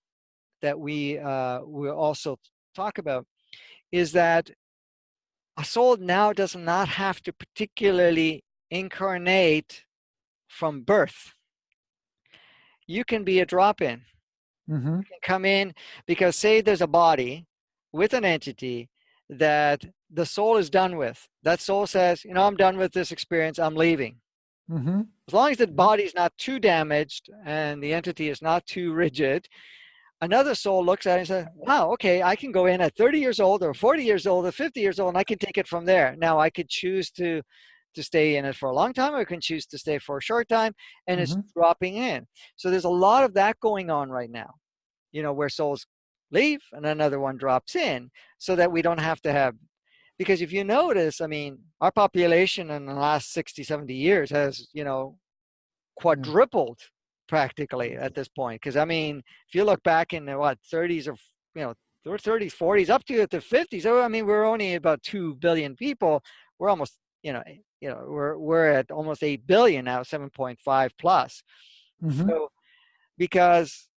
that we uh, will also talk about is that a soul now does not have to particularly incarnate from birth you can be a drop-in. Mm-hmm. can come in because say there's a body with an entity that the soul is done with. That soul says you know i'm done with this experience. I'm leaving. Mm-hmm. as long as the body's not too damaged and the entity is not too rigid another soul looks at it and says wow okay i can go in at 30 years old or 40 years old or 50 years old and i can take it from there. Now i could choose to to stay in it for a long time or I can choose to stay for a short time and it's Mhm. dropping in. So there's a lot of that going on right now you know where souls leave and another one drops in so that we don't have to have because if you notice i mean our population in the last 60 70 years has you know quadrupled practically at this point because i mean if you look back in the what 30s or you know or 30s 40s up to the 50s oh i mean we're only about 2 billion people. We're almost you know you know we're we're at almost 8 billion now 7.5 plus Mhm. so because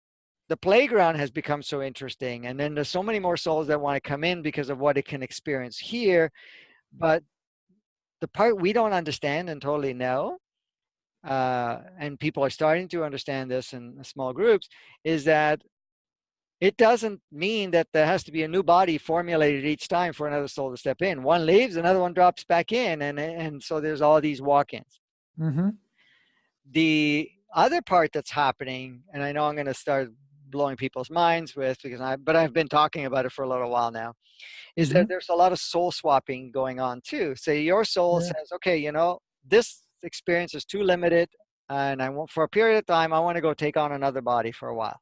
the playground has become so interesting and then there's so many more souls that want to come in because of what it can experience here but the part we don't understand and totally know uh, and people are starting to understand this in small groups is that it doesn't mean that there has to be a new body formulated each time for another soul to step in one leaves another one drops back in and and so there's all these walk-ins Mhm. the other part that's happening, and I know I'm going to start blowing people's minds with because I, but I've been talking about it for a little while now, is that Mhm. there's a lot of soul swapping going on too. Say your soul Yeah. says, okay, you know, this experience is too limited, and I want for a period of time, I want to go take on another body for a while,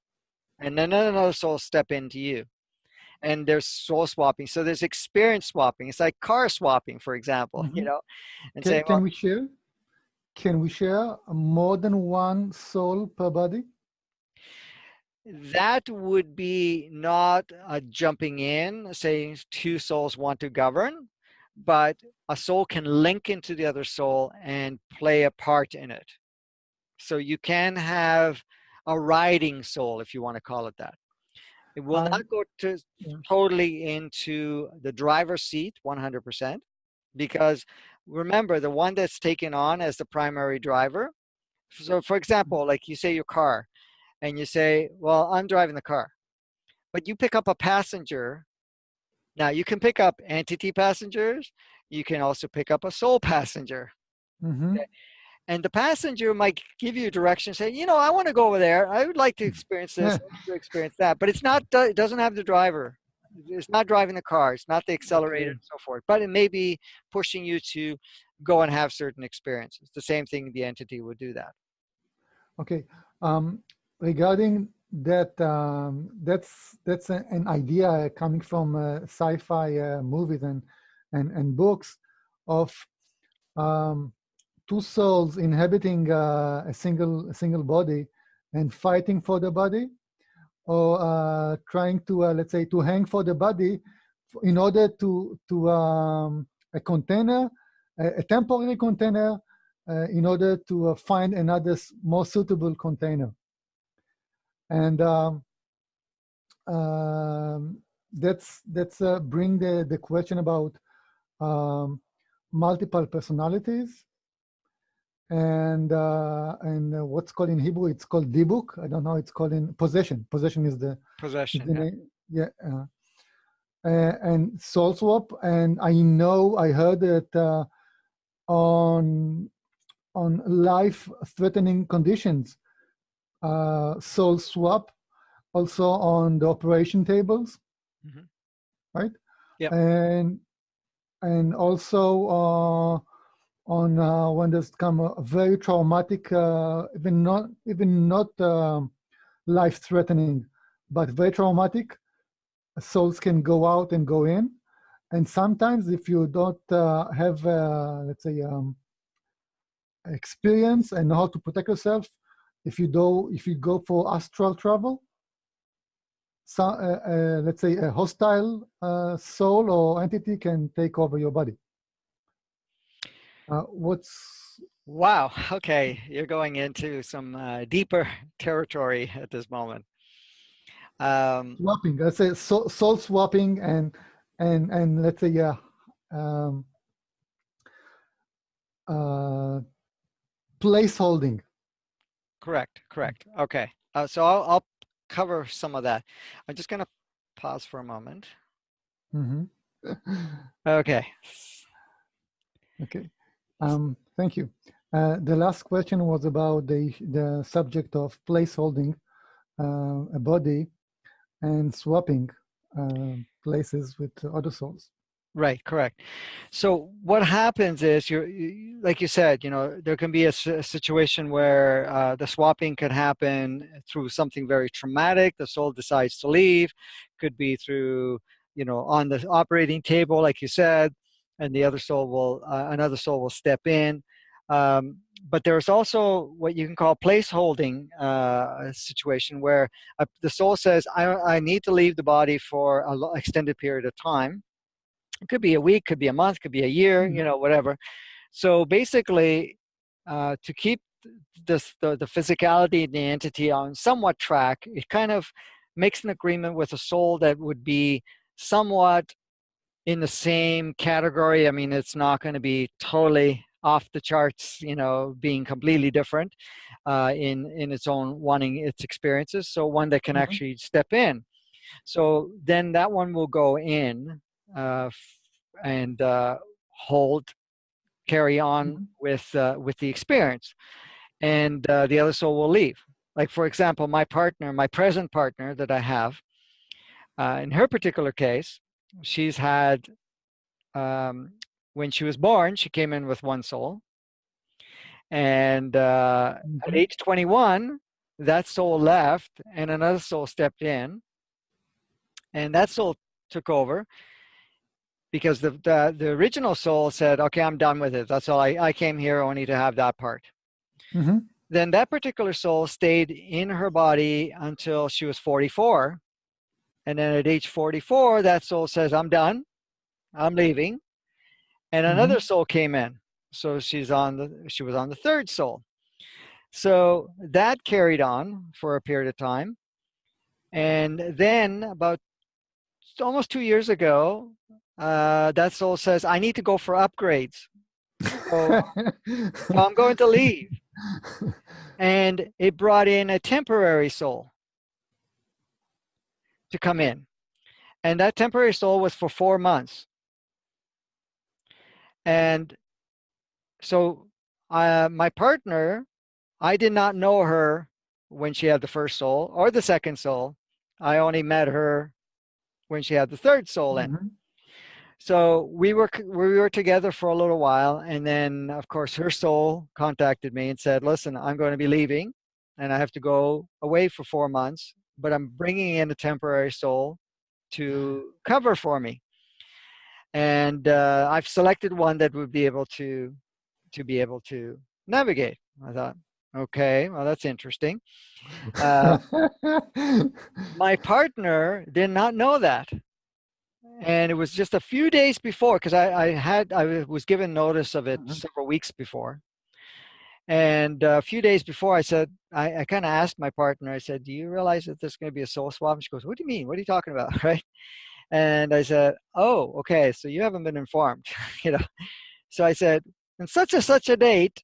and then another soul step into you. And there's soul swapping. So there's experience swapping. It's like car swapping, for example, you Mhm. know, and Can, say, can well, we share? Can we share more than one soul per body? that would be not a jumping in saying two souls want to govern but a soul can link into the other soul and play a part in it So you can have a riding soul, if you want to call it that. It will Um, not go to totally into the driver's seat 100% because remember the one that's taken on as the primary driver. So for example, like you say your car and you say, well, I'm driving the car, but you pick up a passenger. Now you can pick up entity passengers. You can also pick up a soul passenger Mhm. And the passenger might give you direction say you know i want to go over there. I would like to experience this. To experience that. But it's not it doesn't have the driver. It's not driving the car. It's not the accelerator and so forth. But it may be pushing you to go and have certain experiences. The same thing the entity would do that. Okay. Um, regarding that, um, that's that's a- an idea coming from uh, sci-fi uh, movies and and and books of um, two souls inhabiting uh, a single a single body and fighting for the body, or uh, trying to uh, let's say to hang for the body in order to to um, a container, a, a temporary container uh, in order to uh, find another more suitable container. And um, um, that's that's uh, bring the the question about um, multiple personalities and uh, and uh, what's called in Hebrew it's called dibuk. I don't know. It's called in possession. Possession is the, is possession the yeah. Yeah. Uh, uh, and soul swap. And I know I heard that uh, on on life-threatening conditions, uh, soul swap, also on the operation tables, Mhm. right? Yeah. And and also uh, on uh, when there's come a very traumatic, uh, even not even not um, life-threatening, but very traumatic, souls can go out and go in. And sometimes, if you don't uh, have, uh, let's say, um, experience and know how to protect yourself, if you do, if you go for astral travel, so, uh, let's say a hostile soul or entity can take over your body. Uh, what's wow okay you're going into some uh, deeper territory at this moment um, swapping? Let's say soul, soul swapping and and and let's say yeah, um, uh, place holding. Correct, correct. Okay, uh, so I'll, I'll cover some of that. I'm just going to pause for a moment. mm -hmm. Okay. Okay. Um, thank you. Uh, the last question was about the the subject of place holding uh, a body and swapping uh, places with other souls. Right, correct. So what happens is you're, you, like you said, you know, there can be a situation where uh, the swapping could happen through something very traumatic. The soul decides to leave. Could be through, you know, on the operating table, like you said, and the other soul will, uh, another soul will step in. Um, but there's also what you can call place holding uh, situation where uh, the soul says, I, I need to leave the body for an extended period of time. It could be a week could be a month could be a year you know whatever. So basically uh, to keep this the, the physicality and the entity on somewhat track it kind of makes an agreement with a soul that would be somewhat in the same category i mean it's not going to be totally off the charts you know being completely different uh, in in its own wanting its experiences so one that can Mhm. actually step in so then that one will go in uh, f- and uh, hold, carry on Mhm. with uh, with the experience, and uh, the other soul will leave. Like for example, my partner, my present partner that I have, uh, in her particular case, she's had um, when she was born, she came in with one soul, and uh, at Mhm. age 21, that soul left, and another soul stepped in, and that soul took over because the, the the original soul said okay i'm done with it. That's all. I, I came here. Only to have that part. Mhm. then that particular soul stayed in her body until she was 44 and then at age 44 that soul says i'm done i'm leaving and Mhm. another soul came in so she's on the she was on the third soul So that carried on for a period of time. And then about almost two years ago, uh, that soul says, I need to go for upgrades. So, so I'm going to leave. And it brought in a temporary soul to come in. And that temporary soul was for four months. And so uh, my partner, I did not know her when she had the first soul or the second soul. I only met her when she had the third soul in. Mm-hmm. So we were we were together for a little while, and then of course her soul contacted me and said, "Listen, I'm going to be leaving, and I have to go away for four months, but I'm bringing in a temporary soul to cover for me." And uh, I've selected one that would be able to to be able to navigate. I thought, okay, well that's interesting. Uh, my partner did not know that and it was just a few days before because I, I had I was given notice of it mm-hmm. several weeks before and a few days before I said I, I kind of asked my partner I said do you realize that there's going to be a soul swap and she goes what do you mean what are you talking about right and I said oh okay so you haven't been informed you know so I said in such and such a date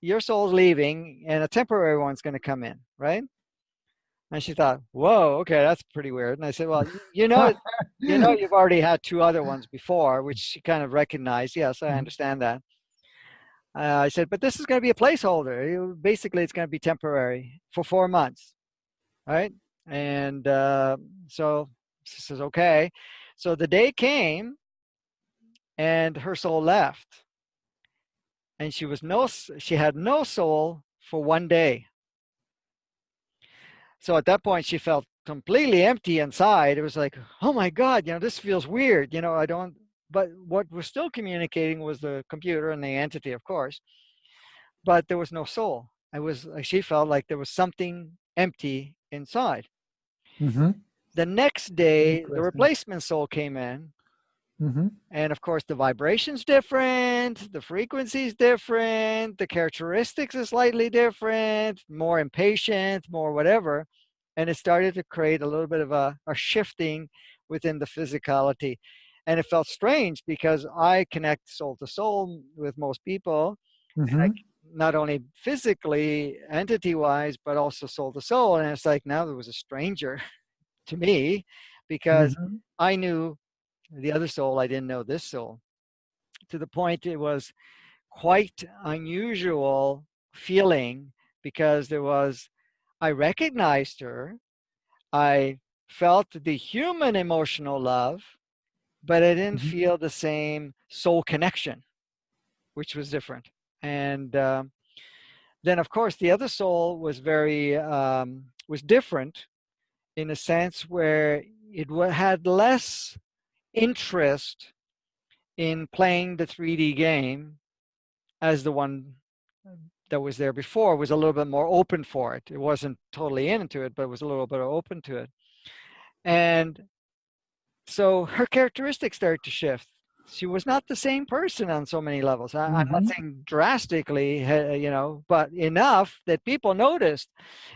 your soul's leaving and a temporary one's going to come in right and she thought, "Whoa, okay, that's pretty weird." And I said, "Well, you know, you know, you've already had two other ones before, which she kind of recognized. Yes, I mm-hmm. understand that." Uh, I said, "But this is going to be a placeholder. Basically, it's going to be temporary for four months, right?" And uh, so she says, "Okay." So the day came, and her soul left, and she was no, she had no soul for one day. So at that point, she felt completely empty inside. It was like, oh my God, you know, this feels weird. You know, I don't, but what was still communicating was the computer and the entity, of course, but there was no soul. I was, she felt like there was something empty inside. Mm-hmm. The next day, the replacement soul came in Mm-hmm. And of course, the vibration's different, the frequency's different, the characteristics is slightly different, more impatient, more whatever. And it started to create a little bit of a, a shifting within the physicality. And it felt strange because I connect soul to soul with most people, mm-hmm. I, not only physically, entity wise, but also soul to soul. And it's like now there was a stranger to me because mm-hmm. I knew the other soul, I didn't know this soul. To the point it was quite unusual feeling because there was, I recognized her, I felt the human emotional love, but I didn't mm-hmm. feel the same soul connection, which was different. And um, then, of course, the other soul was very um, was different in a sense where it had less interest in playing the 3D game as the one that was there before was a little bit more open for it. It wasn't totally into it, but it was a little bit open to it. And so her characteristics started to shift. She was not the same person on so many levels. I, am not mm-hmm. saying drastically, you know, but enough that people noticed.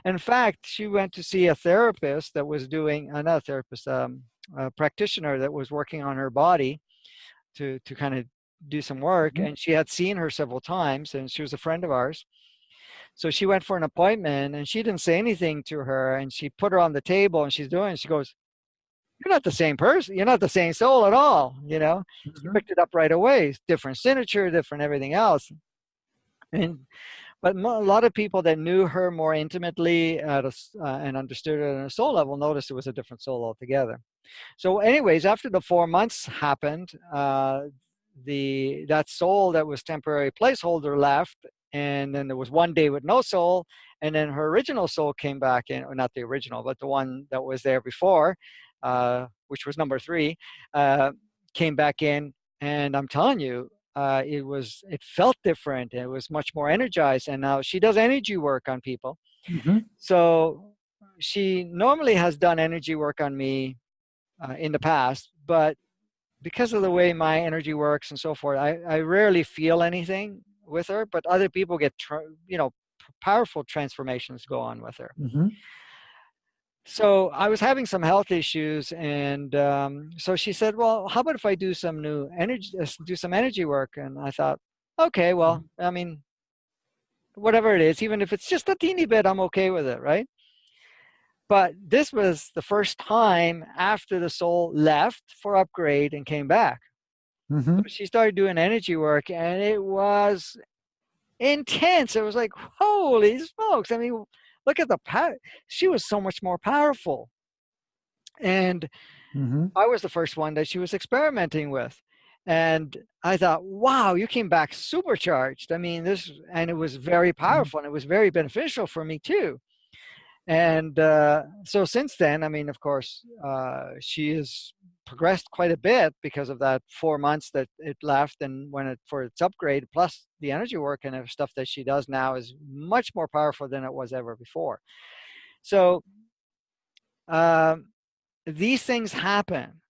In fact, she went to see a therapist that was doing, another therapist, um, a practitioner that was working on her body to to kind of do some work mm-hmm. and she had seen her several times and she was a friend of ours so she went for an appointment and she didn't say anything to her and she put her on the table and she's doing she goes you're not the same person you're not the same soul at all you know? Mm-hmm. she picked it up right away different signature different everything else. And but a lot of people that knew her more intimately a, uh, and understood it on a soul level noticed it was a different soul altogether. So anyways, after the four months happened, uh, the that soul that was temporary placeholder left, and then there was one day with no soul, and then her original soul came back in, or not the original, but the one that was there before, which was number three, uh, came back in, and I'm telling you, uh, it was it felt different. It was much more energized, and now she does energy work on people. Mm-hmm. So she normally has done energy work on me uh, in the past, but because of the way my energy works and so forth, I, I rarely feel anything with her, but other people get, you know, powerful transformations go on with her. Mm-hmm. So I was having some health issues, and um, so she said, "Well, how about if I do some new energy, uh, do some energy work?" And I thought, "Okay, well, Mm-hmm. I mean, whatever it is, even if it's just a teeny bit, I'm okay with it, right?" But this was the first time after the soul left for upgrade and came back. Mm-hmm. She started doing energy work, and it was intense. It was like, holy smokes! I mean, look at the power. She was so much more powerful, and Mm-hmm. I was the first one that she was experimenting with. And I thought, wow, you came back supercharged. I mean, this, and it was very powerful and it was very beneficial for me too. And uh, so since then, I mean, of course, uh, she has progressed quite a bit because of that four months that it left and when it for its upgrade, plus the energy work and stuff that she does now is much more powerful than it was ever before. So um, these things happen.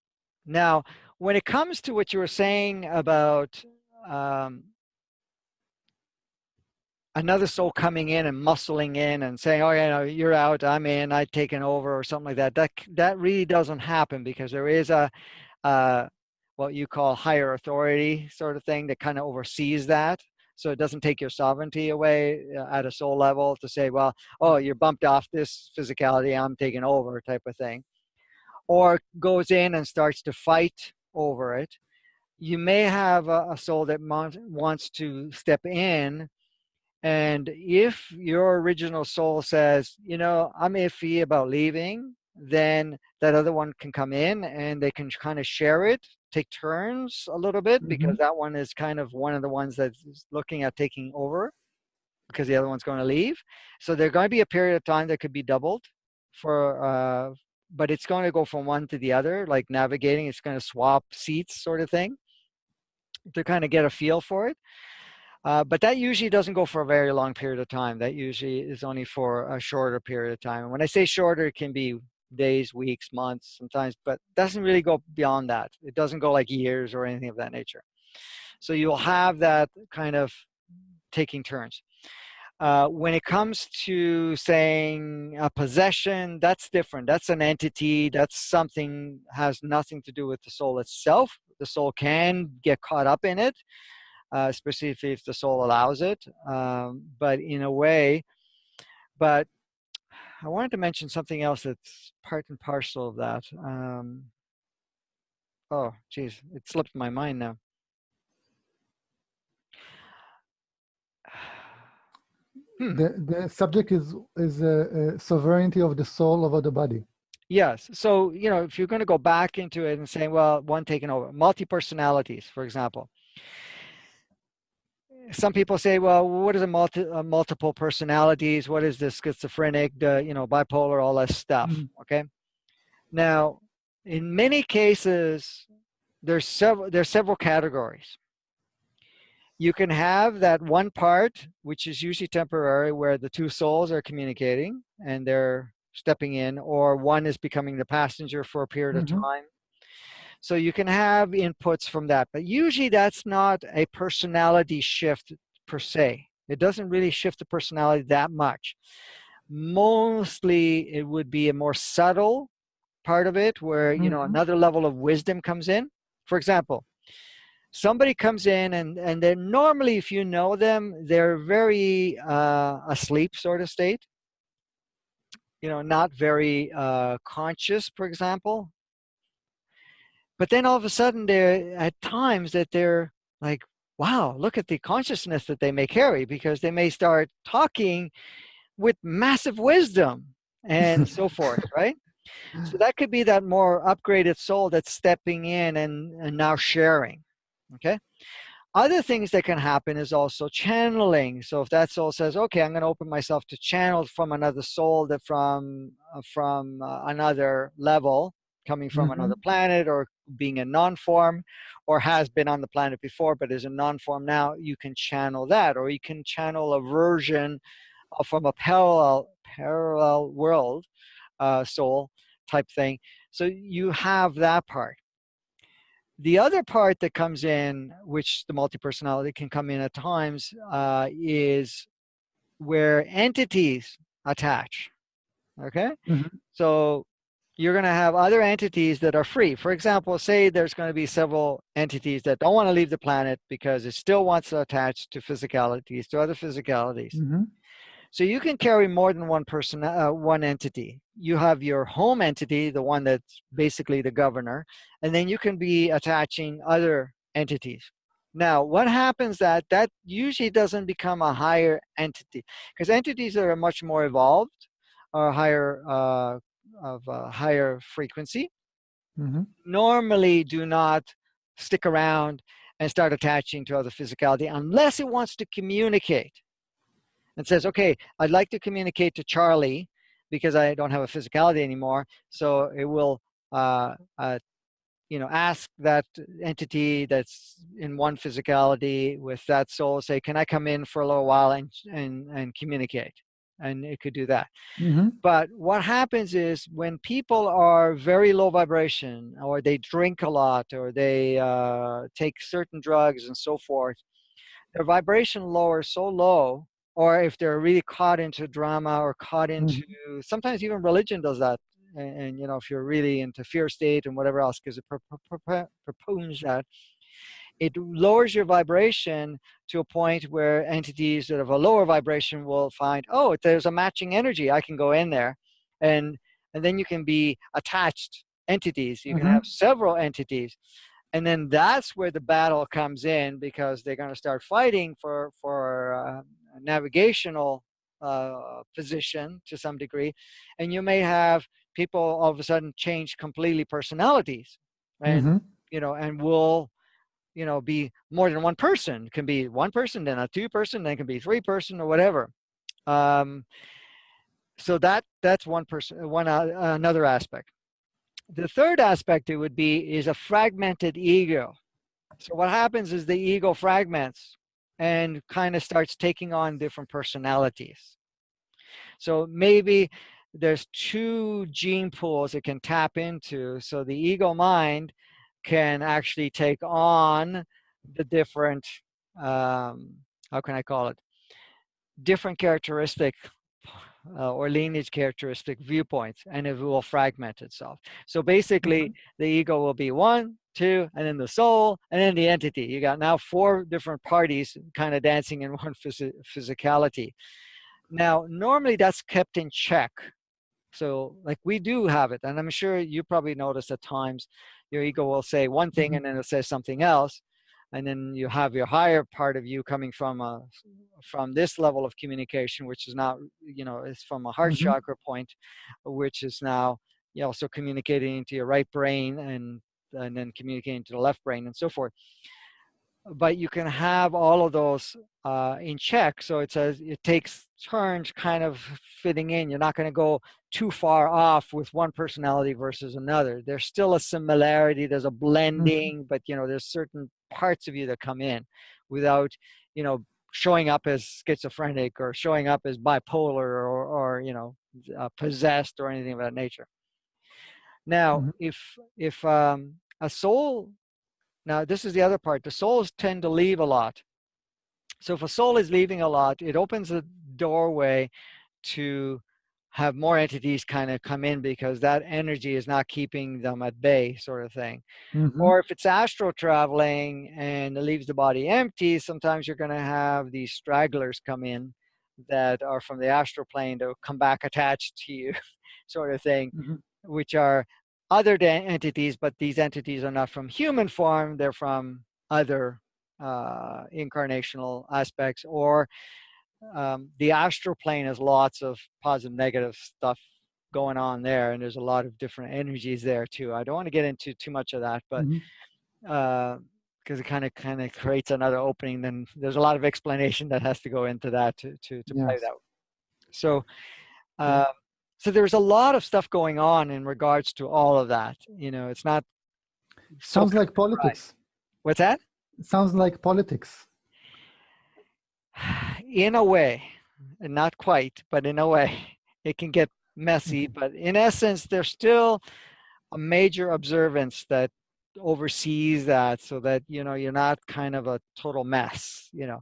Now, when it comes to what you were saying about um, another soul coming in and muscling in and saying, "Oh, yeah, no, you're out, I'm in, I've taken over," or something like that. That that really doesn't happen because there is a uh, what you call higher authority sort of thing that kind of oversees that. So it doesn't take your sovereignty away uh, at a soul level to say, "Well, oh, you're bumped off this physicality, I'm taking over," type of thing, or goes in and starts to fight over it. You may have a, a soul that wants to step in and if your original soul says, you know, I'm iffy about leaving, then that other one can come in and they can kind of share it, take turns a little bit, Mm-hmm. because that one is kind of one of the ones that's looking at taking over because the other one's going to leave. So there's going to be a period of time that could be doubled for, uh, but it's going to go from one to the other, like navigating, it's going to swap seats sort of thing to kind of get a feel for it. Uh, but that usually doesn't go for a very long period of time. That usually is only for a shorter period of time. And when I say shorter, it can be days, weeks, months, sometimes, but doesn't really go beyond that. It doesn't go like years or anything of that nature. So you'll have that kind of taking turns. Uh, when it comes to saying a possession, that's different. That's an entity. That's something has nothing to do with the soul itself. The soul can get caught up in it, uh, especially if, if the soul allows it. Um, but in a way, but I wanted to mention something else that's part and parcel of that. Um, oh, geez, it slipped my mind now. Hmm. The, the subject is is uh, uh, sovereignty of the soul over the body. Yes. So, you know, if you're going to go back into it and say, well, one taken over, multi personalities, for example. Some people say, well, what is a multi uh, multiple personalities? What is the schizophrenic, the you know, bipolar, all that stuff? Mhm. Okay. Now, in many cases, there's several there's several categories. You can have that one part, which is usually temporary, where the two souls are communicating and they're stepping in, or one is becoming the passenger for a period Mhm. of time. So you can have inputs from that, but usually that's not a personality shift per se. It doesn't really shift the personality that much. Mostly it would be a more subtle part of it where, you know, Mhm. another level of wisdom comes in. For example, somebody comes in and, and they're normally, if you know them, they're very uh, asleep sort of state. You know, not very uh, conscious, for example. But then all of a sudden, they're at times that they're like, wow, look at the consciousness that they may carry because they may start talking with massive wisdom and so forth, right? So that could be that more upgraded soul that's stepping in and, and now sharing, okay? Other things that can happen is also channeling. So if that soul says, okay, I'm going to open myself to channel from another soul that from, uh, from uh, another level, coming from Mhm. another planet or being a non-form or has been on the planet before but is a non-form now you can channel that or you can channel a version from a parallel parallel world uh, soul type thing so you have that part the other part that comes in which the multi-personality can come in at times uh, is where entities attach. Okay? Mhm. So you're going to have other entities that are free. For example, say there's going to be several entities that don't want to leave the planet because it still wants to attach to physicalities, to other physicalities. Mhm. So you can carry more than one person, uh, one entity. You have your home entity, the one that's basically the governor, and then you can be attaching other entities. Now, what happens that that usually doesn't become a higher entity because entities that are much more evolved or higher uh, of a higher frequency Mhm. normally do not stick around and start attaching to other physicality unless it wants to communicate and says, okay, I'd like to communicate to Charlie because I don't have a physicality anymore. So it will, uh, uh, you know, ask that entity that's in one physicality with that soul, say, can I come in for a little while and, and, and communicate? And it could do that. Mhm. But what happens is when people are very low vibration, or they drink a lot, or they uh, take certain drugs and so forth, their vibration lowers so low, or if they're really caught into drama or caught into, sometimes even religion does that. And, and, you know, if you're really into fear state and whatever else, because it pro- pro- pro- proposes that, it lowers your vibration to a point where entities that have a lower vibration will find, oh, there's a matching energy. I can go in there, and and then you can be attached entities. You can Mhm. have several entities, and then that's where the battle comes in because they're going to start fighting for for uh, navigational uh, position to some degree, and you may have people all of a sudden change completely personalities, and Mhm. you know, and will you know be more than one person. It can be one person then a two person then can be three person or whatever. Um so that that's one person one uh, another aspect. The third aspect it would be is a fragmented ego. So what happens is the ego fragments and kind of starts taking on different personalities. So maybe there's two gene pools it can tap into. So the ego mind can actually take on the different um, how can i call it? Different characteristic uh, or lineage characteristic viewpoints and it will fragment itself. So basically the ego will be one two and then the soul and then the entity. You got now four different parties kind of dancing in one phys- physicality. Now normally that's kept in check. So like we do have it and i'm sure you probably notice at times your ego will say one thing Mhm. and then it says something else and then you have your higher part of you coming from a from this level of communication which is not you know it's from a heart Mhm. chakra point which is now you also communicating into your right brain and and then communicating to the left brain and so forth but you can have all of those uh, in check so it says it takes turns kind of fitting in. You're not going to go too far off with one personality versus another. There's still a similarity there's a blending but you know there's certain parts of you that come in without you know showing up as schizophrenic or showing up as bipolar or, or you know uh, possessed or anything of that nature. Now Mhm. if if um, a soul now this is the other part the souls tend to leave a lot so if a soul is leaving a lot it opens the doorway to have more entities kind of come in because that energy is not keeping them at bay sort of thing Mhm. or if it's astral traveling and it leaves the body empty sometimes you're going to have these stragglers come in that are from the astral plane to come back attached to you sort of thing Mhm. which are other entities but these entities are not from human form they're from other uh, incarnational aspects or um, the astral plane has lots of positive negative stuff going on there and there's a lot of different energies there too. I don't want to get into too much of that but because it kind of kind of creates another opening then there's a lot of explanation that has to go into that to to, to play Yes. that. So um, so there's a lot of stuff going on in regards to all of that you know it's not so Sounds like politics. what's that Sounds like politics. in a way and not quite but in a way it can get messy but in essence there's still a major observance that oversees that so that you know you're not kind of a total mess you know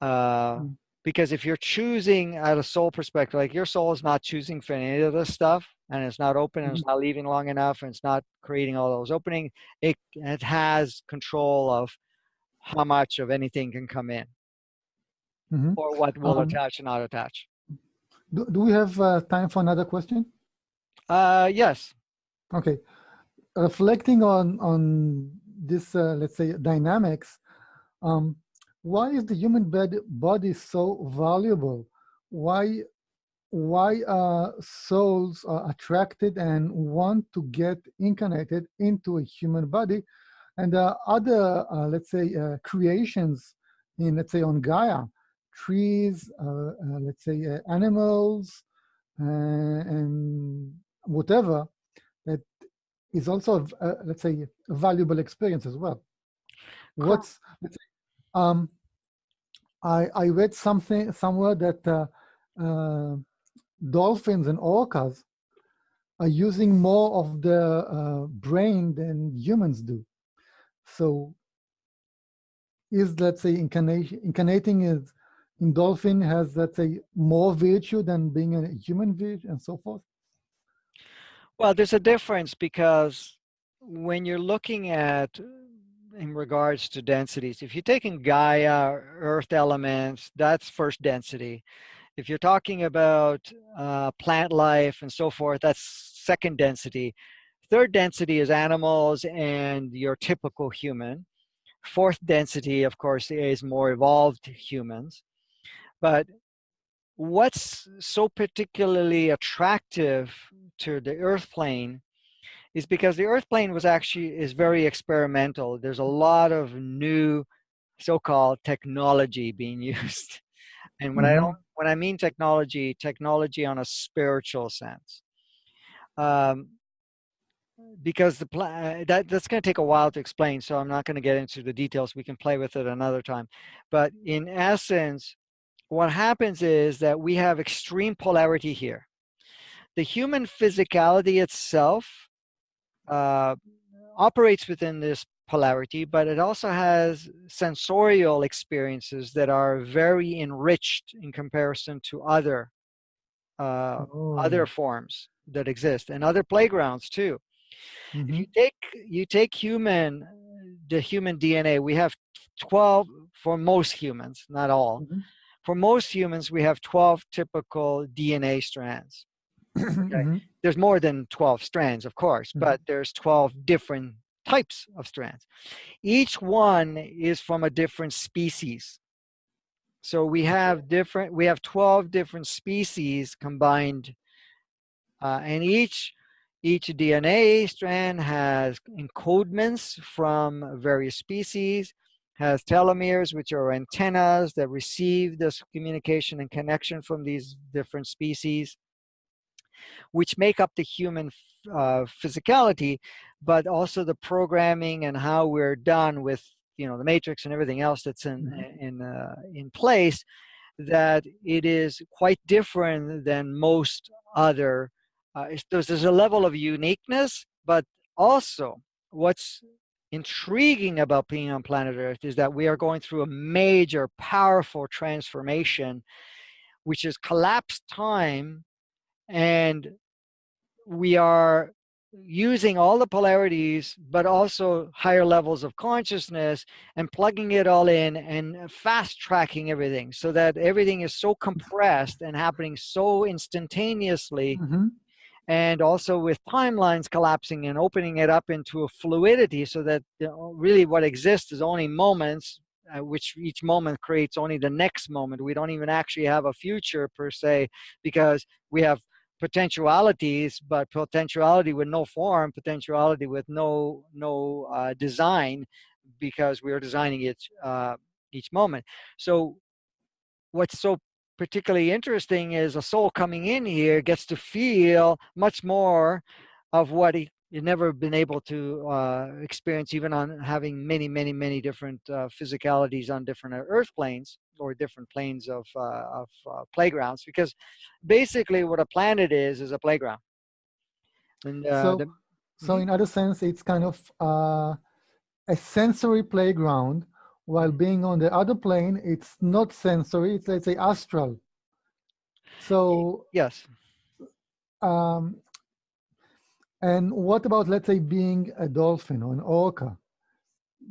uh, Mm. Because if you're choosing at a soul perspective, like your soul is not choosing for any of this stuff, and it's not open, and it's Mm-hmm. not leaving long enough, and it's not creating all those openings, it it has control of how much of anything can come in, Mhm. or what will Um, attach and not attach. Do, do we have uh, time for another question? Uh, yes. Okay. Reflecting on on this, uh, let's say, dynamics, um, why is the human body so valuable? Why why are souls are attracted and want to get incarnated into a human body? And uh, other, uh, let's say, uh, creations in, let's say, on Gaia, trees, uh, uh, let's say, uh, animals, uh, and whatever that is also, uh, let's say, a valuable experience as well. What's, let's say, um, I, I read something somewhere that uh, uh, dolphins and orcas are using more of the uh, brain than humans do. So is, let's say, incarnating is in dolphin has, let's say, more virtue than being a human virtue and so forth? Well, there's a difference because when you're looking at in regards to densities, if you're taking Gaia, earth elements, that's first density. If you're talking about uh, plant life and so forth, that's second density. Third density is animals and your typical human. Fourth density, of course, is more evolved humans. But what's so particularly attractive to the earth plane is because the earth plane was actually is very experimental. There's a lot of new so-called technology being used. And when i Mhm. don't when i mean technology technology on a spiritual sense. Um, because the pla- that that's going to take a while to explain so i'm not going to get into the details. We can play with it another time. But in essence what happens is that we have extreme polarity here. The human physicality itself uh, operates within this polarity, but it also has sensorial experiences that are very enriched in comparison to other uh, other Oh, forms that exist and other playgrounds too. If you mhm, take you take human the human DNA, we have 12 for most humans, not all. mhm, For most humans, we have 12 typical DNA strands. mhm, There's more than 12 strands, of course, Mhm. but there's 12 different types of strands. Each one is from a different species. So we have different, we have 12 different species combined, uh, and each each DNA strand has encodements from various species, has telomeres, which are antennas that receive this communication and connection from these different species, which make up the human uh, physicality, but also the programming and how we're done with you know the matrix and everything else that's in Mhm. in uh, in place that it is quite different than most other uh, there's, there's a level of uniqueness but also what's intriguing about being on planet earth is that we are going through a major powerful transformation which is collapsed time and we are using all the polarities but also higher levels of consciousness and plugging it all in and fast tracking everything so that everything is so compressed and happening so instantaneously mhm, and also with timelines collapsing and opening it up into a fluidity so that really what exists is only moments uh, which each moment creates only the next moment. We don't even actually have a future per se because we have potentialities but potentiality with no form potentiality with no no uh, design because we are designing it uh, each moment. So what's so particularly interesting is a soul coming in here gets to feel much more of what he he's never been able to uh, experience even on having many many many different uh, physicalities on different uh, earth planes or different planes of, uh, of uh, playgrounds because basically what a planet is is a playground and uh, So, the, so Mhm. in other sense, it's kind of uh, a sensory playground while being on the other plane, it's not sensory, it's let's say astral. So yes. Um, and what about let's say being a dolphin or an orca?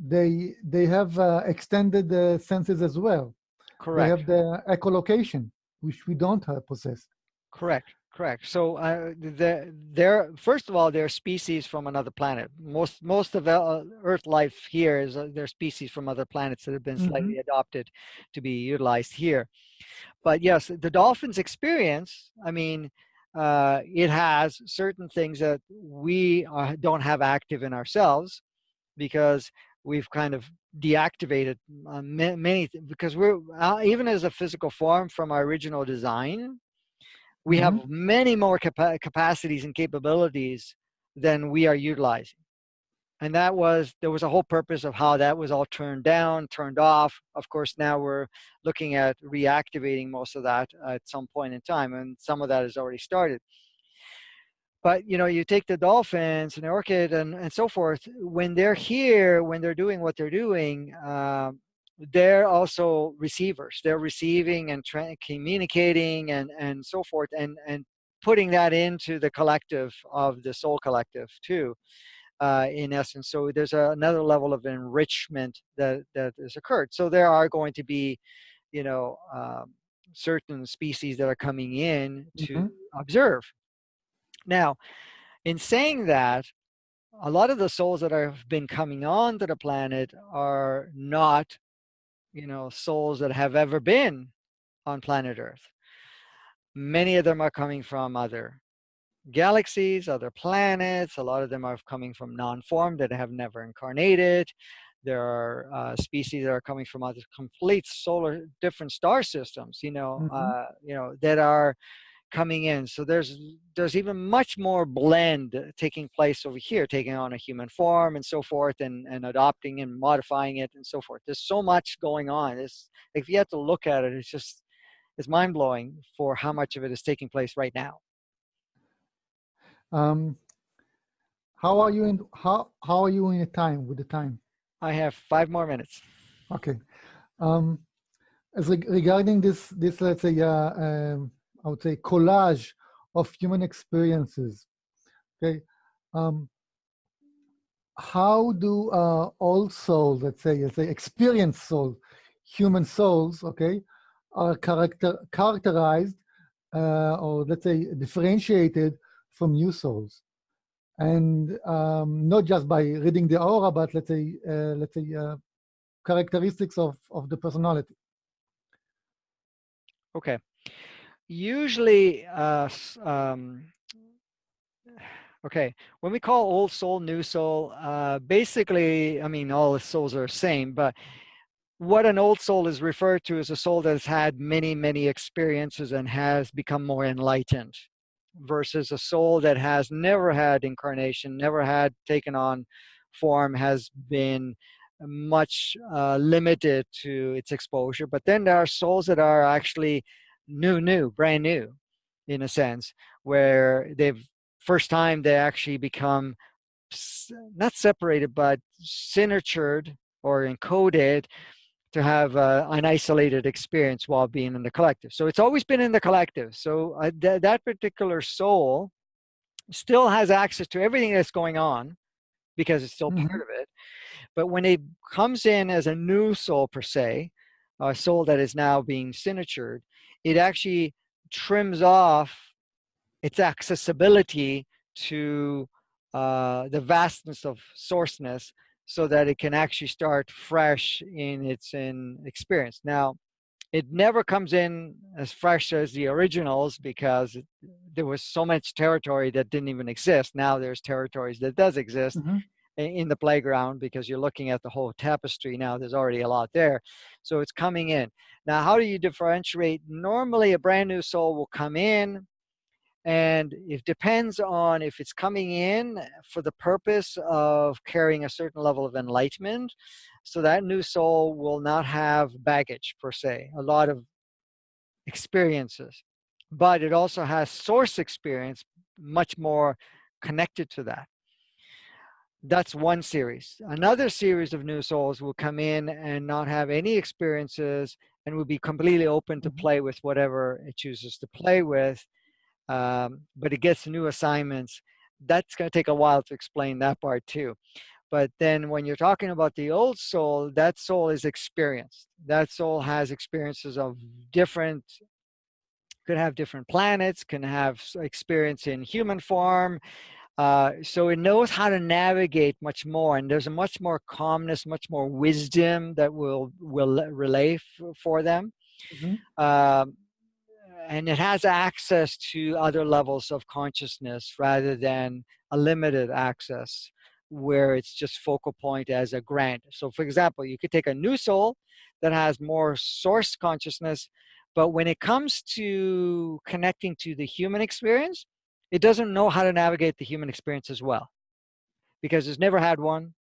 They they have uh, extended the senses as well. Correct. They have the echolocation, which we don't have possess. Correct. Correct. So uh, the, they're first of all they're species from another planet. Most most of uh, Earth life here is uh, they're species from other planets that have been slightly mm -hmm. adopted to be utilized here. But yes, the dolphins experience. I mean, uh, it has certain things that we uh, don't have active in ourselves because we've kind of deactivated uh, many because we're uh, even as a physical form from our original design we mm -hmm. have many more capa capacities and capabilities than we are utilizing and that was there was a whole purpose of how that was all turned down turned off. Of course now we're looking at reactivating most of that at some point in time and some of that has already started. But you know you take the dolphins and the orchid and, and so forth when they're here when they're doing what they're doing uh, they're also receivers. They're receiving and communicating and, and so forth and, and putting that into the collective of the soul collective too, uh, in essence. So there's a, another level of enrichment that, that has occurred. So there are going to be, you know, um, certain species that are coming in to mm -hmm. observe. Now, in saying that, a lot of the souls that have been coming on to the planet are not you know, souls that have ever been on planet Earth. Many of them are coming from other galaxies, other planets. A lot of them are coming from non-form that have never incarnated. There are uh, species that are coming from other complete solar, different star systems, you know, mm -hmm. uh, you know, that are coming in. So there's there's even much more blend taking place over here, taking on a human form and so forth, and and adopting and modifying it and so forth. There's so much going on. It's if you have to look at it, it's just it's mind blowing for how much of it is taking place right now. Um, how are you in how how are you in the time with the time? I have five more minutes. Okay. Um, as regarding this this let's say uh, um, I would say, collage of human experiences. Okay, um, how do uh, all souls, let's say, let's say, experienced souls, human souls, okay, are character characterized uh, or let's say differentiated from new souls, and um, not just by reading the aura, but let's say, uh, let's say, uh, characteristics of of the personality. Okay. Usually, uh, um, okay, when we call old soul, new soul, uh, basically, I mean, all the souls are the same, but what an old soul is referred to as a soul that has had many, many experiences and has become more enlightened versus a soul that has never had incarnation, never had taken on form, has been much uh, limited to its exposure. But then there are souls that are actually new, new, brand new, in a sense, where they've first time they actually become not separated, but signatured or encoded to have uh, an isolated experience while being in the collective. So it's always been in the collective. So uh, th that particular soul still has access to everything that's going on because it's still mm -hmm. part of it. But when it comes in as a new soul per se, a soul that is now being signatured, it actually trims off its accessibility to uh, the vastness of sourceness so that it can actually start fresh in its in experience. Now, it never comes in as fresh as the originals because it, there was so much territory that didn't even exist. Now there's territories that does exist. Mm -hmm in the playground because you're looking at the whole tapestry now there's already a lot there so it's coming in now how do you differentiate normally a brand new soul will come in and it depends on if it's coming in for the purpose of carrying a certain level of enlightenment so that new soul will not have baggage per se a lot of experiences but it also has source experience much more connected to that that's one series. Another series of new souls will come in and not have any experiences and will be completely open to Mhm. play with whatever it chooses to play with. Um, but it gets new assignments. That's going to take a while to explain that part too. But then when you're talking about the old soul, that soul is experienced. That soul has experiences of different, could have different planets, can have experience in human form. Uh, so it knows how to navigate much more, and there's a much more calmness, much more wisdom that will will relay for them. Mhm. Um, and it has access to other levels of consciousness rather than a limited access where it's just focal point as a grant. So for example, you could take a new soul that has more source consciousness, but when it comes to connecting to the human experience, it doesn't know how to navigate the human experience as well because it's never had one.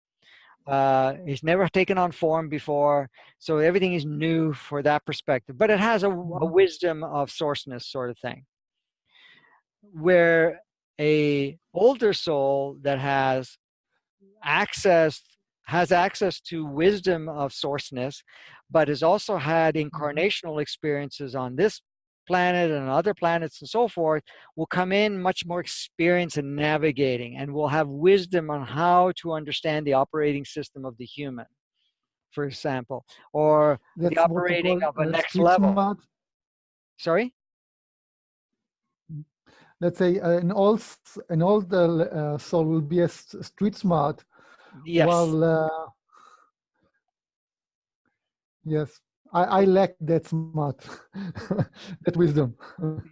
Uh, it's never taken on form before, so everything is new for that perspective. But it has a, a Mhm. wisdom of sourceness sort of thing. Where a older soul that has access has access to wisdom of sourceness, but has also had incarnational experiences on this planet and other planets and so forth, will come in much more experienced in navigating and will have wisdom on how to understand the operating system of the human, for example, or That's the operating call of a next level. smart. Sorry? Let's say uh, an old old uh, uh, soul will be a street smart, Yes. while uh, yes, I, I lack that smart, that wisdom.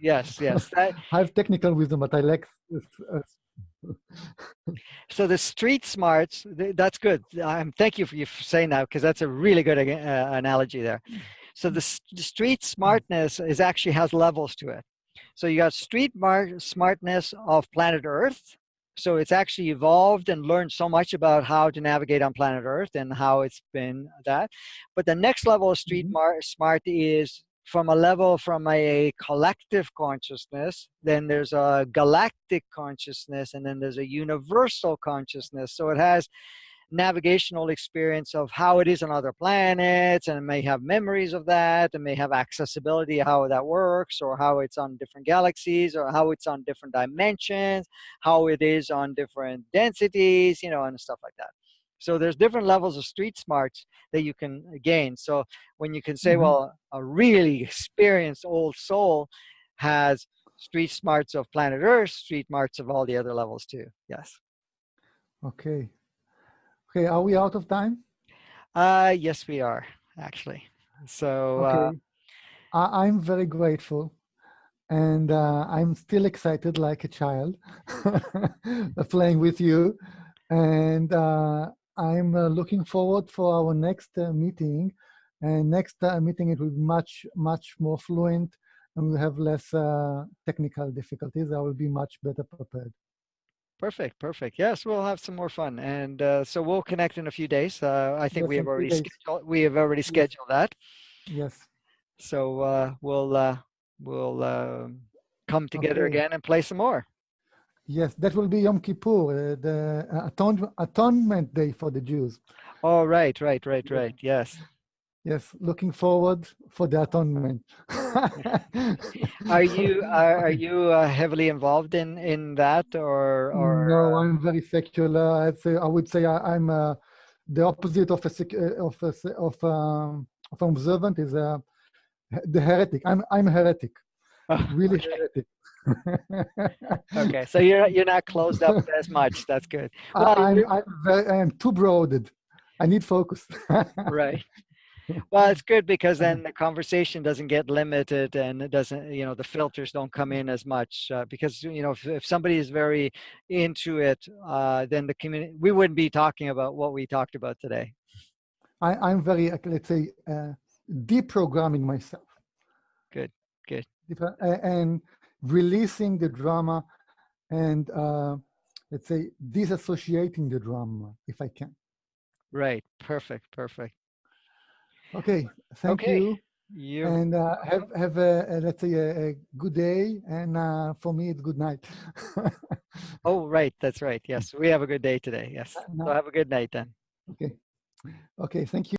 Yes, yes. That, I have technical wisdom, but I lack. uh, so the street smarts, that's good. Um, thank you for you for saying that because that's a really good uh, analogy there. So the, the street smartness is actually has levels to it. So you got street mar- smartness of planet Earth. So it's actually evolved and learned so much about how to navigate on planet Earth and how it's been that. But the next level of street Mhm. smart is from a level from a collective consciousness, then there's a galactic consciousness, and then there's a universal consciousness. So it has navigational experience of how it is on other planets and may have memories of that and may have accessibility how that works or how it's on different galaxies or how it's on different dimensions how it is on different densities you know and stuff like that so there's different levels of street smarts that you can gain so when you can say Mhm. well a really experienced old soul has street smarts of planet earth street smarts of all the other levels too yes Okay. Okay, are we out of time? Uh, yes, we are actually. So uh, Okay. I, I'm very grateful. And uh, I'm still excited like a child playing with you. And uh, I'm uh, looking forward for our next uh, meeting. And next uh, meeting, it will be much, much more fluent and we'll have less uh, technical difficulties. I will be much better prepared. Perfect, perfect. Yes, we'll have some more fun, and uh, so we'll connect in a few days. Uh, I think Yes, we have already scheduled. We have already Yes. scheduled that. Yes. So uh, we'll uh, we'll um come together Okay. again and play some more. Yes, that will be Yom Kippur, uh, the uh, atone- atonement day for the Jews. Oh, right, right, right, right. Yes. Yes, looking forward for the atonement. Are you are, are you uh, heavily involved in in that or or? no, uh, I'm very secular. I'd say, I would say I, am uh, the opposite of a sec- uh, of a, of um, of an observant is uh, the heretic. I'm I'm heretic, Oh, really okay. heretic. okay, so you're you're not closed up as much. That's good. Well, I, I'm I'm very I'm too broaded. I need focus. right well it's good because then the conversation doesn't get limited and it doesn't you know the filters don't come in as much uh, because you know if, if somebody is very into it uh, then the community we wouldn't be talking about what we talked about today I, I'm very, uh, let's say, uh, deprogramming myself. Good, good. And releasing the drama and, uh, let's say, disassociating the drama if I can. right perfect perfect Okay, thank Okay. you. you And uh, have, have a, a, let's say, a, a good day. And uh, for me, it's good night. Oh, right. That's right. Yes. We have a good day today. Yes. So have a good night then. Okay. Okay. Thank you.